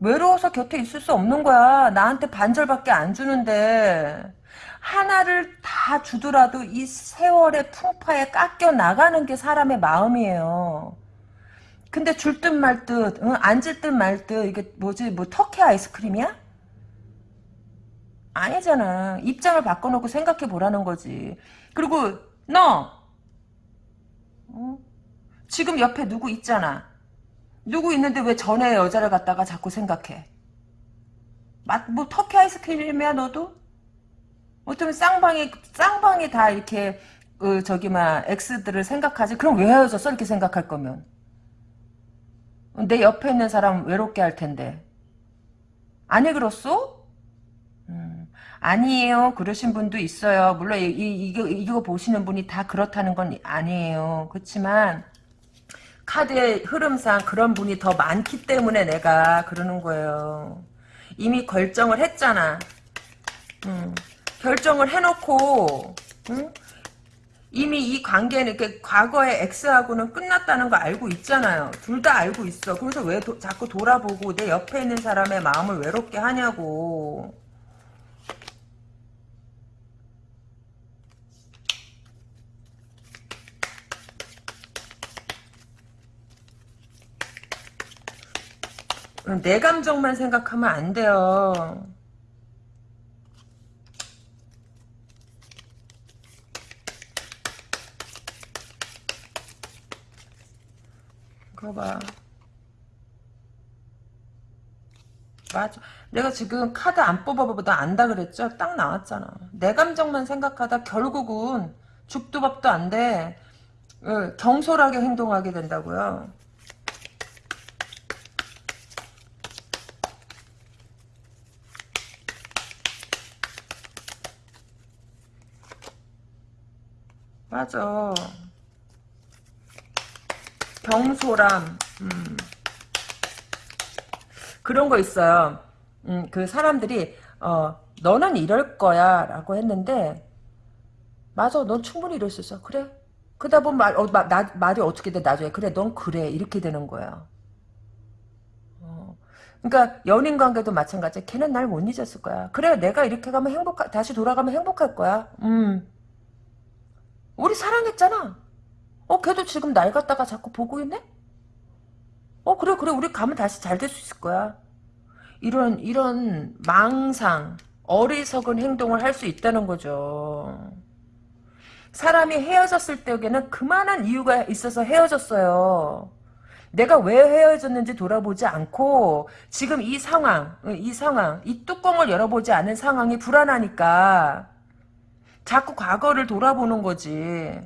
외로워서 곁에 있을 수 없는 거야. 나한테 반절밖에 안 주는데 하나를 다 주더라도 이 세월의 풍파에 깎여 나가는 게 사람의 마음이에요. 근데 줄 듯 말 듯, 응? 앉을 듯말 듯, 이게 뭐지, 뭐, 터키 아이스크림이야? 아니잖아. 입장을 바꿔놓고 생각해 보라는 거지. 그리고, 너! 어? 지금 옆에 누구 있잖아. 누구 있는데 왜 전에 여자를 갖다가 자꾸 생각해? 맛, 뭐, 터키 아이스크림이야, 너도? 어쩌면 쌍방이, 쌍방이 다 이렇게, 그, 저기, 막, X들을 생각하지? 그럼 왜 헤어졌어? 이렇게 생각할 거면. 내 옆에 있는 사람 외롭게 할 텐데. 아니, 그렇소? 음, 아니에요. 그러신 분도 있어요. 물론, 이, 이, 이거, 이거 보시는 분이 다 그렇다는 건 아니에요. 그렇지만, 카드의 흐름상 그런 분이 더 많기 때문에 내가 그러는 거예요. 이미 결정을 했잖아. 음, 결정을 해놓고 음? 이미 이 관계는 이렇게 과거의 X하고는 끝났다는 거 알고 있잖아요. 둘 다 알고 있어. 그래서 왜 도, 자꾸 돌아보고 내 옆에 있는 사람의 마음을 외롭게 하냐고. 내 감정만 생각하면 안 돼요. 그거 봐. 맞아. 내가 지금 카드 안 뽑아보다 안다 그랬죠? 딱 나왔잖아. 내 감정만 생각하다 결국은 죽도 밥도 안 돼. 어, 경솔하게 행동하게 된다고요. 맞아. 경솔함. 음. 그런 거 있어요. 음, 그 사람들이 어, 너는 이럴 거야 라고 했는데 맞아 넌 충분히 이럴 수 있어 그래 그러다 보면 말, 어, 마, 나, 말이 어떻게 돼 나중에 그래 넌 그래 이렇게 되는 거야 어. 그러니까 연인 관계도 마찬가지야 걔는 날 못 잊었을 거야 그래 내가 이렇게 가면 행복 다시 돌아가면 행복할 거야 음 우리 사랑했잖아. 어, 걔도 지금 날 갖다가 자꾸 보고 있네? 어, 그래, 그래. 우리 가면 다시 잘 될 수 있을 거야. 이런, 이런 망상, 어리석은 행동을 할 수 있다는 거죠. 사람이 헤어졌을 때에는 그만한 이유가 있어서 헤어졌어요. 내가 왜 헤어졌는지 돌아보지 않고 지금 이 상황, 이 상황, 이 뚜껑을 열어보지 않은 상황이 불안하니까 자꾸 과거를 돌아보는 거지.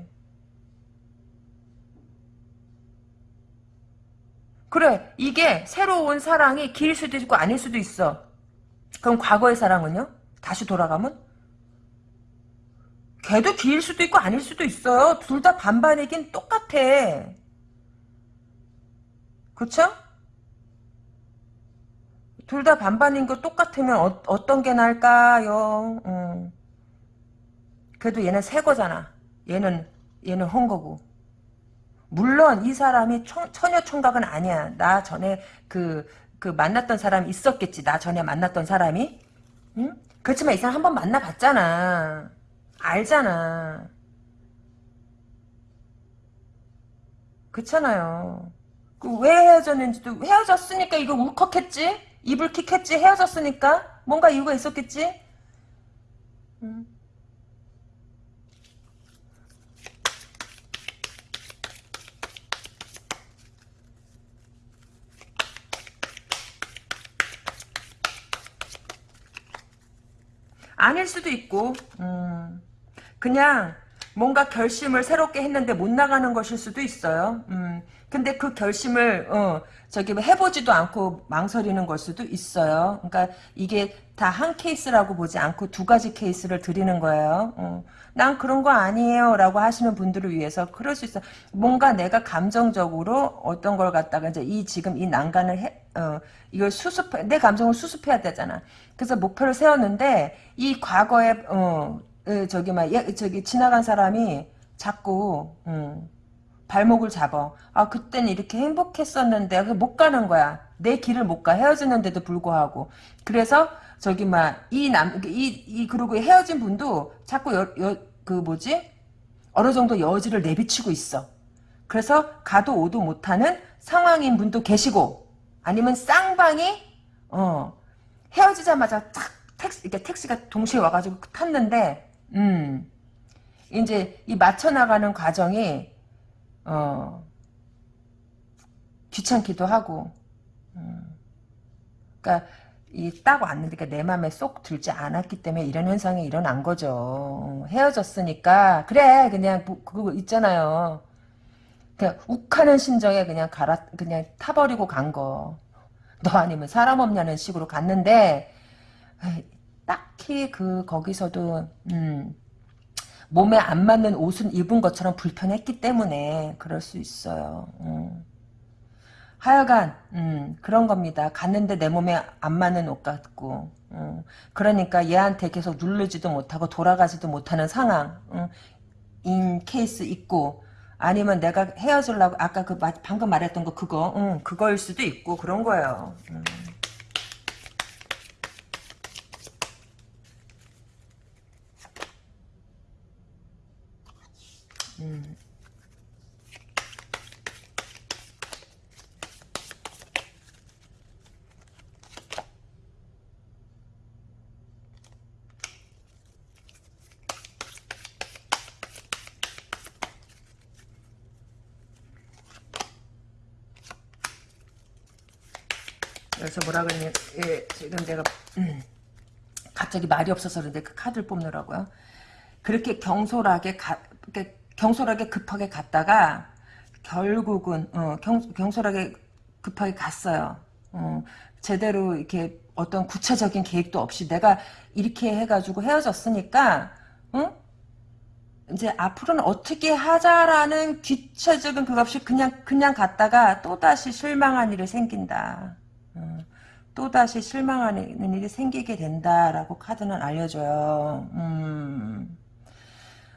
그래 이게 새로운 사랑이 길 수도 있고 아닐 수도 있어. 그럼 과거의 사랑은요? 다시 돌아가면? 걔도 길 수도 있고 아닐 수도 있어요. 둘 다 반반이긴 똑같아. 그쵸? 둘 다 반반인 거 똑같으면 어, 떤게 나을까요? 음. 그래도 얘는 새 거잖아. 얘는 얘는 헌 거고. 물론 이 사람이 청, 처녀 총각은 아니야. 나 전에 그, 그 만났던 사람이 있었겠지. 나 전에 만났던 사람이. 응? 그렇지만 이 사람 한 번 만나봤잖아. 알잖아. 그렇잖아요. 그 왜 헤어졌는지도 헤어졌으니까 이거 울컥했지? 이불킥했지? 헤어졌으니까? 뭔가 이유가 있었겠지? 응. 아닐 수도 있고 음. 그냥 뭔가 결심을 새롭게 했는데 못 나가는 것일 수도 있어요. 음. 근데 그 결심을 어, 저기 뭐 해보지도 않고 망설이는 걸 수도 있어요. 그러니까 이게 다 한 케이스라고 보지 않고 두 가지 케이스를 드리는 거예요. 어. 난 그런 거 아니에요 라고 하시는 분들을 위해서 그럴 수 있어. 뭔가 내가 감정적으로 어떤 걸 갖다가 이제 이 지금 이 난간을 해, 어, 이걸 수습해, 내 감정을 수습해야 되잖아. 그래서 목표를 세웠는데 이 과거에 어, 어, 저기 막 예, 저기 지나간 사람이 자꾸 음, 발목을 잡아. 아 그때는 이렇게 행복했었는데 못 가는 거야. 내 길을 못 가. 헤어지는데도 불구하고. 그래서 저기 막 이 남 이 이 그리고 헤어진 분도 자꾸 여, 여, 그 뭐지 어느 정도 여지를 내비치고 있어. 그래서 가도 오도 못하는 상황인 분도 계시고 아니면 쌍방이 어 헤어지자마자 탁 택시 이렇게 택시가 동시에 와가지고 탔는데 음 이제 이 맞춰 나가는 과정이 어 귀찮기도 하고 음, 그러니까 이딱 왔는데 그러니까 내 맘에 쏙 들지 않았기 때문에 이런 현상이 일어난 거죠. 헤어졌으니까 그래 그냥 뭐, 그거 있잖아요. 그냥 욱하는 심정에 그냥 갈아 그냥 타버리고 간 거. 너 아니면 사람 없냐는 식으로 갔는데 딱히 그 거기서도 음, 몸에 안 맞는 옷은 입은 것처럼 불편했기 때문에 그럴 수 있어요. 음. 하여간 음, 그런 겁니다. 갔는데 내 몸에 안 맞는 옷 같고 음, 그러니까 얘한테 계속 누르지도 못하고 돌아가지도 못하는 상황 음, 인 케이스 있고 아니면 내가 헤어지려고 아까 그 방금 말했던 거 그거 음, 그거일 수도 있고 그런 거예요. 음. 음. 그래서 뭐라 그러냐, 예, 지금 내가, 음, 갑자기 말이 없어서 그런데 그 카드를 뽑느라고요. 그렇게 경솔하게 가, 경솔하게 급하게 갔다가, 결국은, 어, 경, 경솔하게 급하게 갔어요. 어, 제대로 이렇게 어떤 구체적인 계획도 없이 내가 이렇게 해가지고 헤어졌으니까, 응? 이제 앞으로는 어떻게 하자라는 귀체적인 그것 없이 그냥 그냥 갔다가 또다시 실망한 일이 생긴다. 어, 또다시 실망하는 일이 생기게 된다라고 카드는 알려줘요. 음,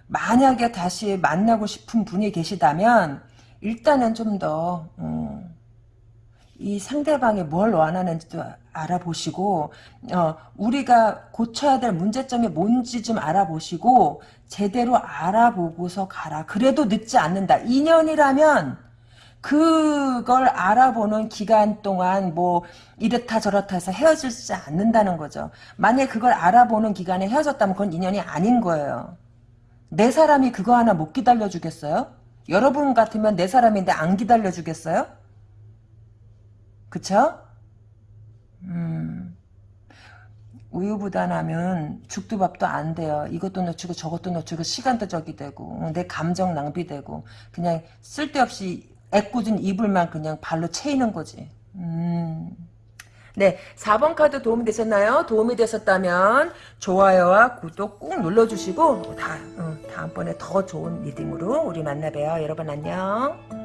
만약에 다시 만나고 싶은 분이 계시다면 일단은 좀더 어, 이 상대방이 뭘 원하는지도 알아보시고 어, 우리가 고쳐야 될 문제점이 뭔지 좀 알아보시고 제대로 알아보고서 가라. 그래도 늦지 않는다. 2년이라면 그걸 알아보는 기간 동안 뭐 이렇다 저렇다 해서 헤어지지 않는다는 거죠. 만약에 그걸 알아보는 기간에 헤어졌다면 그건 인연이 아닌 거예요. 내 사람이 그거 하나 못 기다려주겠어요? 여러분 같으면 내 사람인데 안 기다려주겠어요? 그쵸? 음, 우유부단하면 죽도 밥도 안 돼요. 이것도 놓치고 저것도 놓치고 시간도 적이 되고 내 감정 낭비되고 그냥 쓸데없이 애꿎은 이불만 그냥 발로 채이는 거지. 음. 네, 4번 카드 도움이 되셨나요? 도움이 되셨다면 좋아요와 구독 꾹 눌러주시고 다, 어, 다음번에 더 좋은 리딩으로 우리 만나봬요. 여러분 안녕.